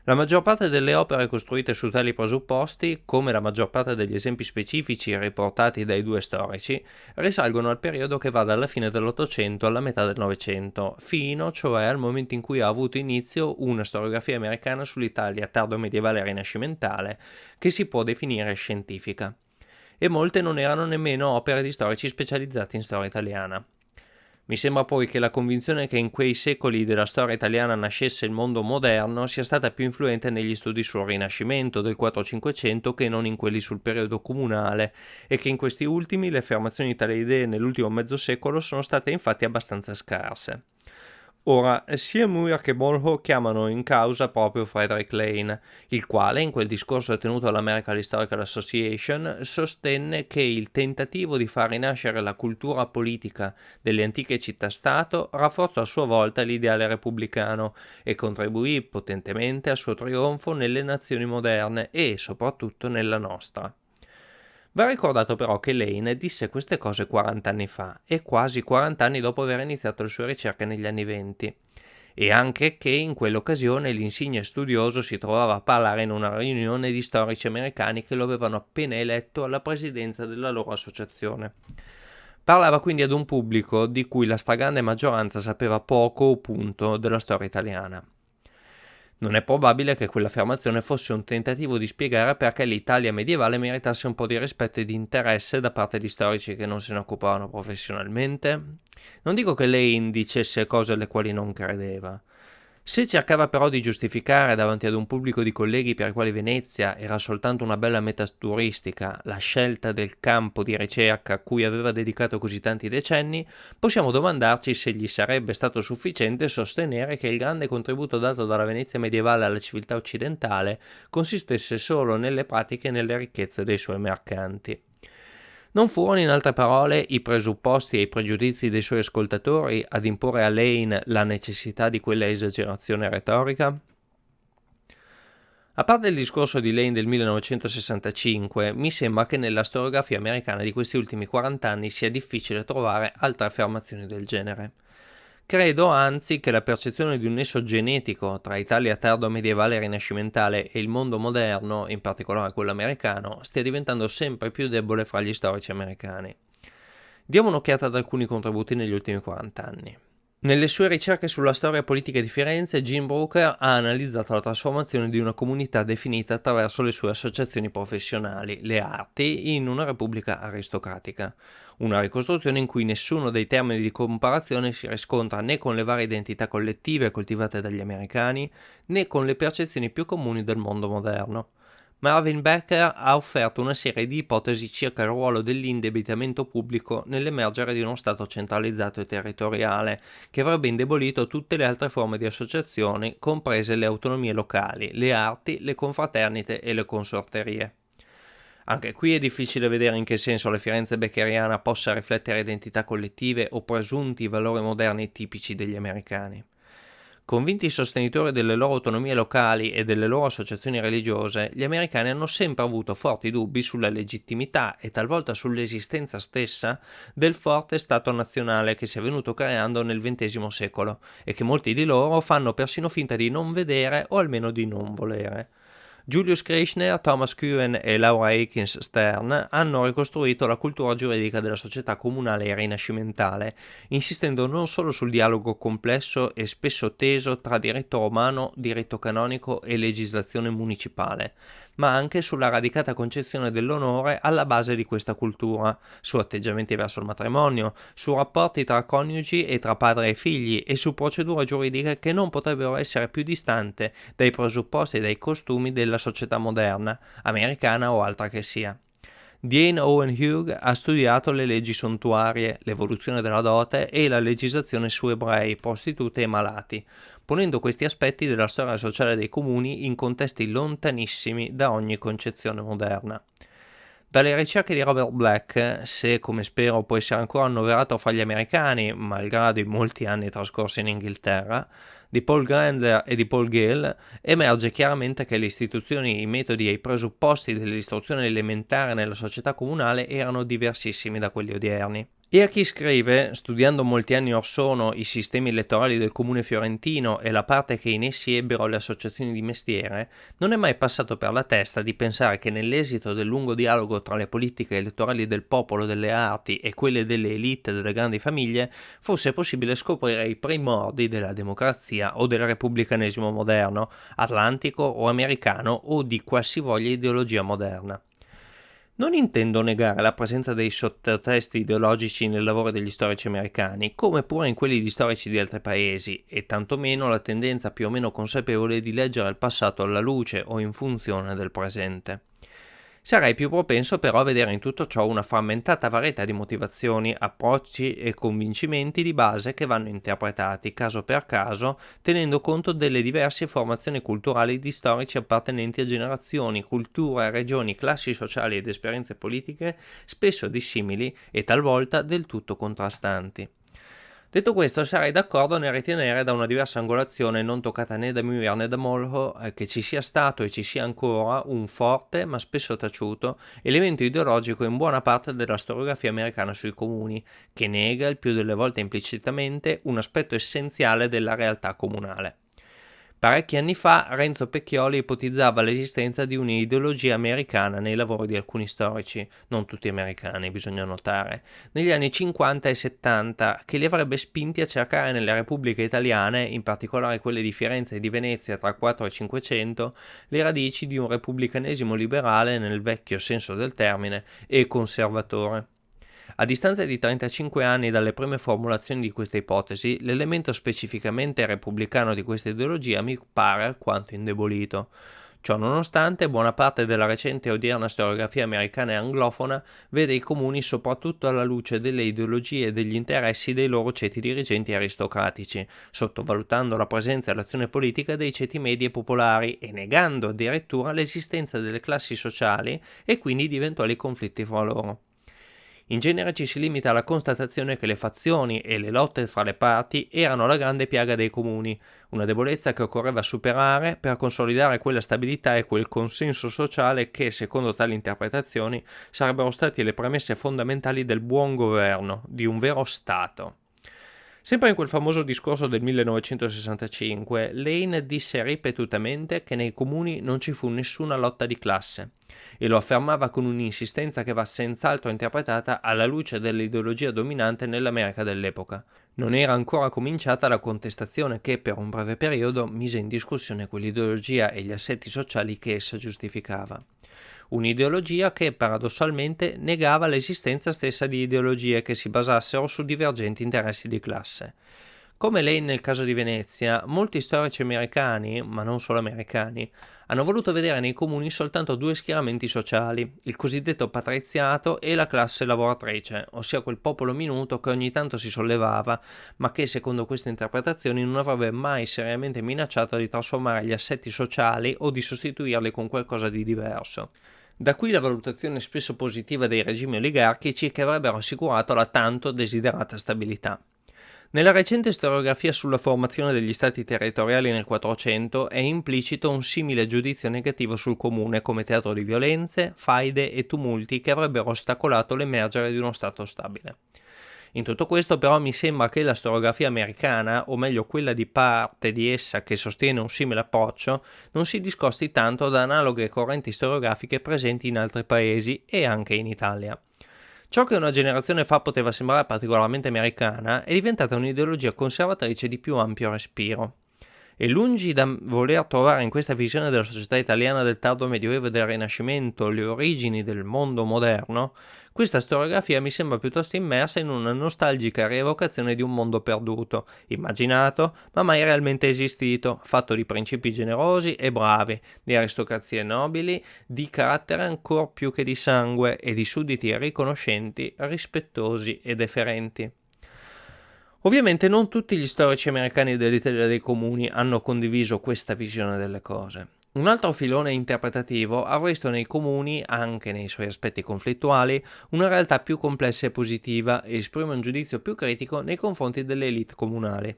La maggior parte delle opere costruite su tali presupposti, come la maggior parte degli esempi specifici riportati dai due storici, risalgono al periodo che va dalla fine dell'Ottocento alla metà del Novecento, fino cioè al momento in cui ha avuto inizio una storiografia americana sull'Italia tardo medievale rinascimentale, che si può definire scientifica. E molte non erano nemmeno opere di storici specializzati in storia italiana. Mi sembra poi che la convinzione che in quei secoli della storia italiana nascesse il mondo moderno sia stata più influente negli studi sul Rinascimento del 4-500 che non in quelli sul periodo comunale e che in questi ultimi le affermazioni di tale idee nell'ultimo mezzo secolo sono state infatti abbastanza scarse. Ora, sia Muir che Molho chiamano in causa proprio Frederick Lane, il quale, in quel discorso tenuto all'American Historical Association, sostenne che il tentativo di far rinascere la cultura politica delle antiche città-stato rafforzò a sua volta l'ideale repubblicano e contribuì potentemente al suo trionfo nelle nazioni moderne e, soprattutto, nella nostra. Va ricordato però che Lane disse queste cose 40 anni fa e quasi 40 anni dopo aver iniziato le sue ricerche negli anni 20. e anche che in quell'occasione l'insigne studioso si trovava a parlare in una riunione di storici americani che lo avevano appena eletto alla presidenza della loro associazione. Parlava quindi ad un pubblico di cui la stragrande maggioranza sapeva poco o punto della storia italiana. Non è probabile che quell'affermazione fosse un tentativo di spiegare perché l'Italia medievale meritasse un po' di rispetto e di interesse da parte di storici che non se ne occupavano professionalmente. Non dico che lei dicesse cose alle quali non credeva, se cercava però di giustificare davanti ad un pubblico di colleghi per i quali Venezia era soltanto una bella meta turistica la scelta del campo di ricerca a cui aveva dedicato così tanti decenni, possiamo domandarci se gli sarebbe stato sufficiente sostenere che il grande contributo dato dalla Venezia medievale alla civiltà occidentale consistesse solo nelle pratiche e nelle ricchezze dei suoi mercanti. Non furono in altre parole i presupposti e i pregiudizi dei suoi ascoltatori ad imporre a Lane la necessità di quella esagerazione retorica? A parte il discorso di Lane del 1965, mi sembra che nella storiografia americana di questi ultimi 40 anni sia difficile trovare altre affermazioni del genere. Credo anzi che la percezione di un nesso genetico tra Italia tardo medievale e rinascimentale e il mondo moderno, in particolare quello americano, stia diventando sempre più debole fra gli storici americani. Diamo un'occhiata ad alcuni contributi negli ultimi 40 anni. Nelle sue ricerche sulla storia politica di Firenze, Jim Brooker ha analizzato la trasformazione di una comunità definita attraverso le sue associazioni professionali, le arti, in una repubblica aristocratica una ricostruzione in cui nessuno dei termini di comparazione si riscontra né con le varie identità collettive coltivate dagli americani, né con le percezioni più comuni del mondo moderno. Marvin Becker ha offerto una serie di ipotesi circa il ruolo dell'indebitamento pubblico nell'emergere di uno Stato centralizzato e territoriale, che avrebbe indebolito tutte le altre forme di associazioni, comprese le autonomie locali, le arti, le confraternite e le consorterie. Anche qui è difficile vedere in che senso la Firenze beckeriana possa riflettere identità collettive o presunti valori moderni tipici degli americani. Convinti sostenitori delle loro autonomie locali e delle loro associazioni religiose, gli americani hanno sempre avuto forti dubbi sulla legittimità e talvolta sull'esistenza stessa del forte Stato nazionale che si è venuto creando nel XX secolo e che molti di loro fanno persino finta di non vedere o almeno di non volere. Julius Krishner, Thomas Kuhn e Laura Aikins Stern hanno ricostruito la cultura giuridica della società comunale rinascimentale, insistendo non solo sul dialogo complesso e spesso teso tra diritto romano, diritto canonico e legislazione municipale, ma anche sulla radicata concezione dell'onore alla base di questa cultura, su atteggiamenti verso il matrimonio, su rapporti tra coniugi e tra padre e figli e su procedure giuridiche che non potrebbero essere più distanti dai presupposti e dai costumi della società moderna, americana o altra che sia. Diane Owen Hugh ha studiato le leggi sontuarie, l'evoluzione della dote e la legislazione su ebrei, prostitute e malati, ponendo questi aspetti della storia sociale dei comuni in contesti lontanissimi da ogni concezione moderna. Dalle ricerche di Robert Black, se come spero può essere ancora annoverato fra gli americani, malgrado i molti anni trascorsi in Inghilterra, di Paul Grandler e di Paul Gale, emerge chiaramente che le istituzioni, i metodi e i presupposti dell'istruzione elementare nella società comunale erano diversissimi da quelli odierni. E a chi scrive, studiando molti anni or sono i sistemi elettorali del comune fiorentino e la parte che in essi ebbero le associazioni di mestiere, non è mai passato per la testa di pensare che nell'esito del lungo dialogo tra le politiche elettorali del popolo delle arti e quelle delle elite delle grandi famiglie fosse possibile scoprire i primordi della democrazia o del repubblicanesimo moderno, atlantico o americano o di qualsivoglia ideologia moderna. Non intendo negare la presenza dei sottotesti ideologici nel lavoro degli storici americani, come pure in quelli di storici di altri paesi, e tantomeno la tendenza più o meno consapevole di leggere il passato alla luce o in funzione del presente. Sarei più propenso però a vedere in tutto ciò una frammentata varietà di motivazioni, approcci e convincimenti di base che vanno interpretati caso per caso, tenendo conto delle diverse formazioni culturali di storici appartenenti a generazioni, culture, regioni, classi sociali ed esperienze politiche spesso dissimili e talvolta del tutto contrastanti. Detto questo, sarei d'accordo nel ritenere da una diversa angolazione non toccata né da Muir né da Molho eh, che ci sia stato e ci sia ancora un forte, ma spesso taciuto, elemento ideologico in buona parte della storiografia americana sui comuni, che nega il più delle volte implicitamente un aspetto essenziale della realtà comunale. Parecchi anni fa Renzo Pecchioli ipotizzava l'esistenza di un'ideologia americana nei lavori di alcuni storici, non tutti americani bisogna notare, negli anni 50 e 70 che li avrebbe spinti a cercare nelle repubbliche italiane, in particolare quelle di Firenze e di Venezia tra 4 e 500, le radici di un repubblicanesimo liberale nel vecchio senso del termine e conservatore. A distanza di 35 anni dalle prime formulazioni di questa ipotesi, l'elemento specificamente repubblicano di questa ideologia mi pare alquanto indebolito. Ciò nonostante, buona parte della recente e odierna storiografia americana e anglofona vede i comuni soprattutto alla luce delle ideologie e degli interessi dei loro ceti dirigenti aristocratici, sottovalutando la presenza e l'azione politica dei ceti medi e popolari e negando addirittura l'esistenza delle classi sociali e quindi di eventuali conflitti fra loro. In genere ci si limita alla constatazione che le fazioni e le lotte fra le parti erano la grande piaga dei comuni, una debolezza che occorreva superare per consolidare quella stabilità e quel consenso sociale che, secondo tali interpretazioni, sarebbero stati le premesse fondamentali del buon governo, di un vero Stato. Sempre in quel famoso discorso del 1965, Lane disse ripetutamente che nei comuni non ci fu nessuna lotta di classe e lo affermava con un'insistenza che va senz'altro interpretata alla luce dell'ideologia dominante nell'America dell'epoca. Non era ancora cominciata la contestazione che per un breve periodo mise in discussione quell'ideologia e gli assetti sociali che essa giustificava un'ideologia che paradossalmente negava l'esistenza stessa di ideologie che si basassero su divergenti interessi di classe. Come lei nel caso di Venezia, molti storici americani, ma non solo americani, hanno voluto vedere nei comuni soltanto due schieramenti sociali, il cosiddetto patriziato e la classe lavoratrice, ossia quel popolo minuto che ogni tanto si sollevava, ma che secondo queste interpretazioni non avrebbe mai seriamente minacciato di trasformare gli assetti sociali o di sostituirli con qualcosa di diverso. Da qui la valutazione spesso positiva dei regimi oligarchici che avrebbero assicurato la tanto desiderata stabilità. Nella recente storiografia sulla formazione degli stati territoriali nel Quattrocento è implicito un simile giudizio negativo sul comune come teatro di violenze, faide e tumulti che avrebbero ostacolato l'emergere di uno stato stabile. In tutto questo però mi sembra che la storiografia americana, o meglio quella di parte di essa che sostiene un simile approccio, non si discosti tanto da analoghe correnti storiografiche presenti in altri paesi e anche in Italia. Ciò che una generazione fa poteva sembrare particolarmente americana è diventata un'ideologia conservatrice di più ampio respiro e lungi da voler trovare in questa visione della società italiana del tardo medioevo e del Rinascimento le origini del mondo moderno, questa storiografia mi sembra piuttosto immersa in una nostalgica rievocazione di un mondo perduto, immaginato, ma mai realmente esistito, fatto di principi generosi e bravi, di aristocrazie nobili, di carattere ancor più che di sangue e di sudditi riconoscenti, rispettosi e deferenti. Ovviamente non tutti gli storici americani dell'Italia dei comuni hanno condiviso questa visione delle cose. Un altro filone interpretativo ha visto nei comuni, anche nei suoi aspetti conflittuali, una realtà più complessa e positiva e esprime un giudizio più critico nei confronti delle elite comunali.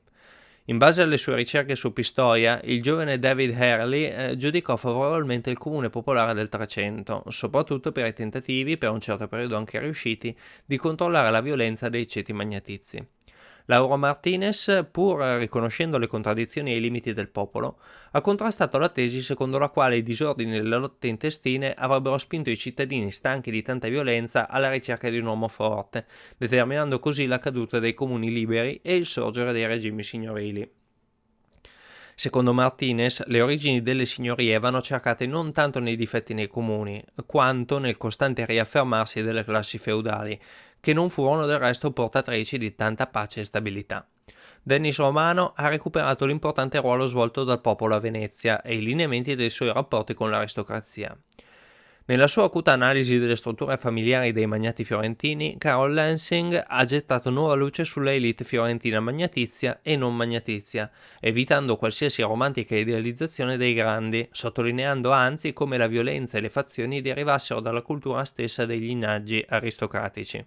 In base alle sue ricerche su Pistoia, il giovane David Hurley eh, giudicò favorevolmente il comune popolare del Trecento, soprattutto per i tentativi, per un certo periodo anche riusciti, di controllare la violenza dei ceti magnatizi. Lauro Martinez, pur riconoscendo le contraddizioni e i limiti del popolo, ha contrastato la tesi secondo la quale i disordini e le lotte intestine avrebbero spinto i cittadini stanchi di tanta violenza alla ricerca di un uomo forte, determinando così la caduta dei comuni liberi e il sorgere dei regimi signorili. Secondo Martinez, le origini delle signorie vanno cercate non tanto nei difetti nei comuni, quanto nel costante riaffermarsi delle classi feudali, che non furono del resto portatrici di tanta pace e stabilità. Dennis Romano ha recuperato l'importante ruolo svolto dal popolo a Venezia e i lineamenti dei suoi rapporti con l'aristocrazia. Nella sua acuta analisi delle strutture familiari dei magnati fiorentini, Carol Lansing ha gettato nuova luce sulla elite fiorentina magnatizia e non magnatizia, evitando qualsiasi romantica idealizzazione dei grandi, sottolineando anzi come la violenza e le fazioni derivassero dalla cultura stessa dei lignaggi aristocratici.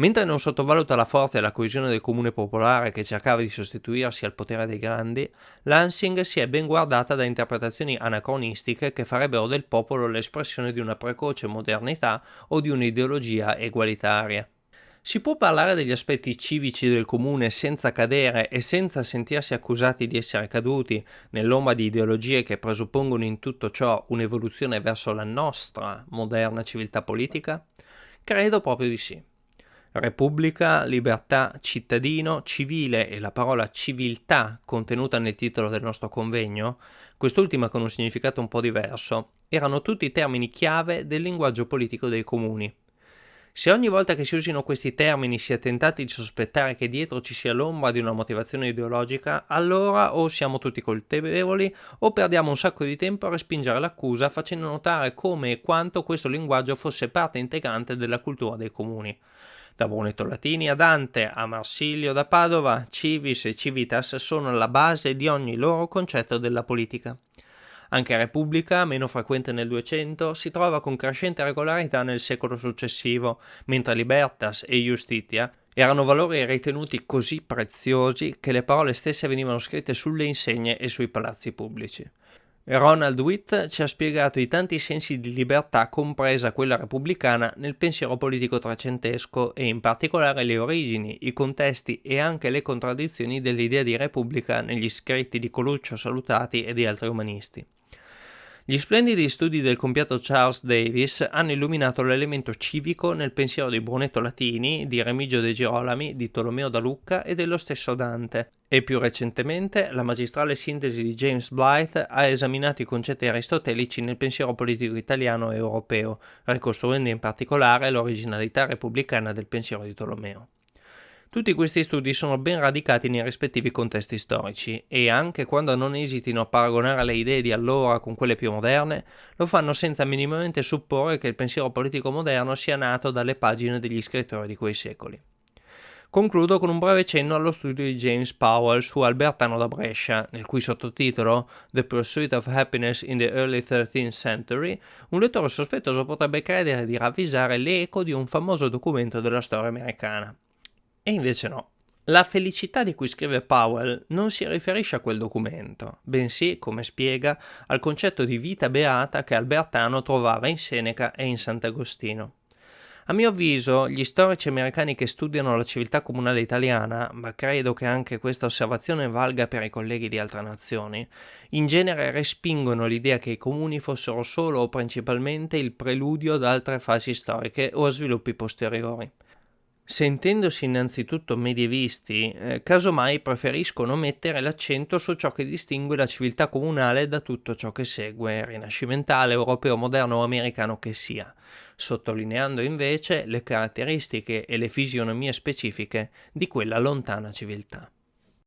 Mentre non sottovaluta la forza e la coesione del comune popolare che cercava di sostituirsi al potere dei grandi, Lansing si è ben guardata da interpretazioni anacronistiche che farebbero del popolo l'espressione di una precoce modernità o di un'ideologia egualitaria. Si può parlare degli aspetti civici del comune senza cadere e senza sentirsi accusati di essere caduti nell'ombra di ideologie che presuppongono in tutto ciò un'evoluzione verso la nostra moderna civiltà politica? Credo proprio di sì. Repubblica, libertà, cittadino, civile e la parola civiltà contenuta nel titolo del nostro convegno, quest'ultima con un significato un po' diverso, erano tutti termini chiave del linguaggio politico dei comuni. Se ogni volta che si usino questi termini si è tentati di sospettare che dietro ci sia l'ombra di una motivazione ideologica, allora o siamo tutti colpevoli o perdiamo un sacco di tempo a respingere l'accusa facendo notare come e quanto questo linguaggio fosse parte integrante della cultura dei comuni. Da Brunetto Latini a Dante, a Marsilio da Padova, civis e civitas sono alla base di ogni loro concetto della politica. Anche Repubblica, meno frequente nel 200, si trova con crescente regolarità nel secolo successivo, mentre Libertas e Justitia erano valori ritenuti così preziosi che le parole stesse venivano scritte sulle insegne e sui palazzi pubblici. Ronald Witt ci ha spiegato i tanti sensi di libertà, compresa quella repubblicana, nel pensiero politico trecentesco e in particolare le origini, i contesti e anche le contraddizioni dell'idea di repubblica negli scritti di Coluccio Salutati e di altri umanisti. Gli splendidi studi del compiato Charles Davis hanno illuminato l'elemento civico nel pensiero di Brunetto Latini, di Remigio De Girolami, di Tolomeo da Lucca e dello stesso Dante. E più recentemente la magistrale sintesi di James Blythe ha esaminato i concetti aristotelici nel pensiero politico italiano e europeo, ricostruendo in particolare l'originalità repubblicana del pensiero di Tolomeo. Tutti questi studi sono ben radicati nei rispettivi contesti storici e anche quando non esitino a paragonare le idee di allora con quelle più moderne, lo fanno senza minimamente supporre che il pensiero politico moderno sia nato dalle pagine degli scrittori di quei secoli. Concludo con un breve cenno allo studio di James Powell su Albertano da Brescia, nel cui sottotitolo The Pursuit of Happiness in the Early Thirteenth Century, un lettore sospettoso potrebbe credere di ravvisare l'eco di un famoso documento della storia americana. E invece no. La felicità di cui scrive Powell non si riferisce a quel documento, bensì, come spiega, al concetto di vita beata che Albertano trovava in Seneca e in Sant'Agostino. A mio avviso, gli storici americani che studiano la civiltà comunale italiana, ma credo che anche questa osservazione valga per i colleghi di altre nazioni, in genere respingono l'idea che i comuni fossero solo o principalmente il preludio ad altre fasi storiche o a sviluppi posteriori. Sentendosi innanzitutto medievisti, eh, casomai preferiscono mettere l'accento su ciò che distingue la civiltà comunale da tutto ciò che segue, rinascimentale, europeo, moderno o americano che sia, sottolineando invece le caratteristiche e le fisionomie specifiche di quella lontana civiltà.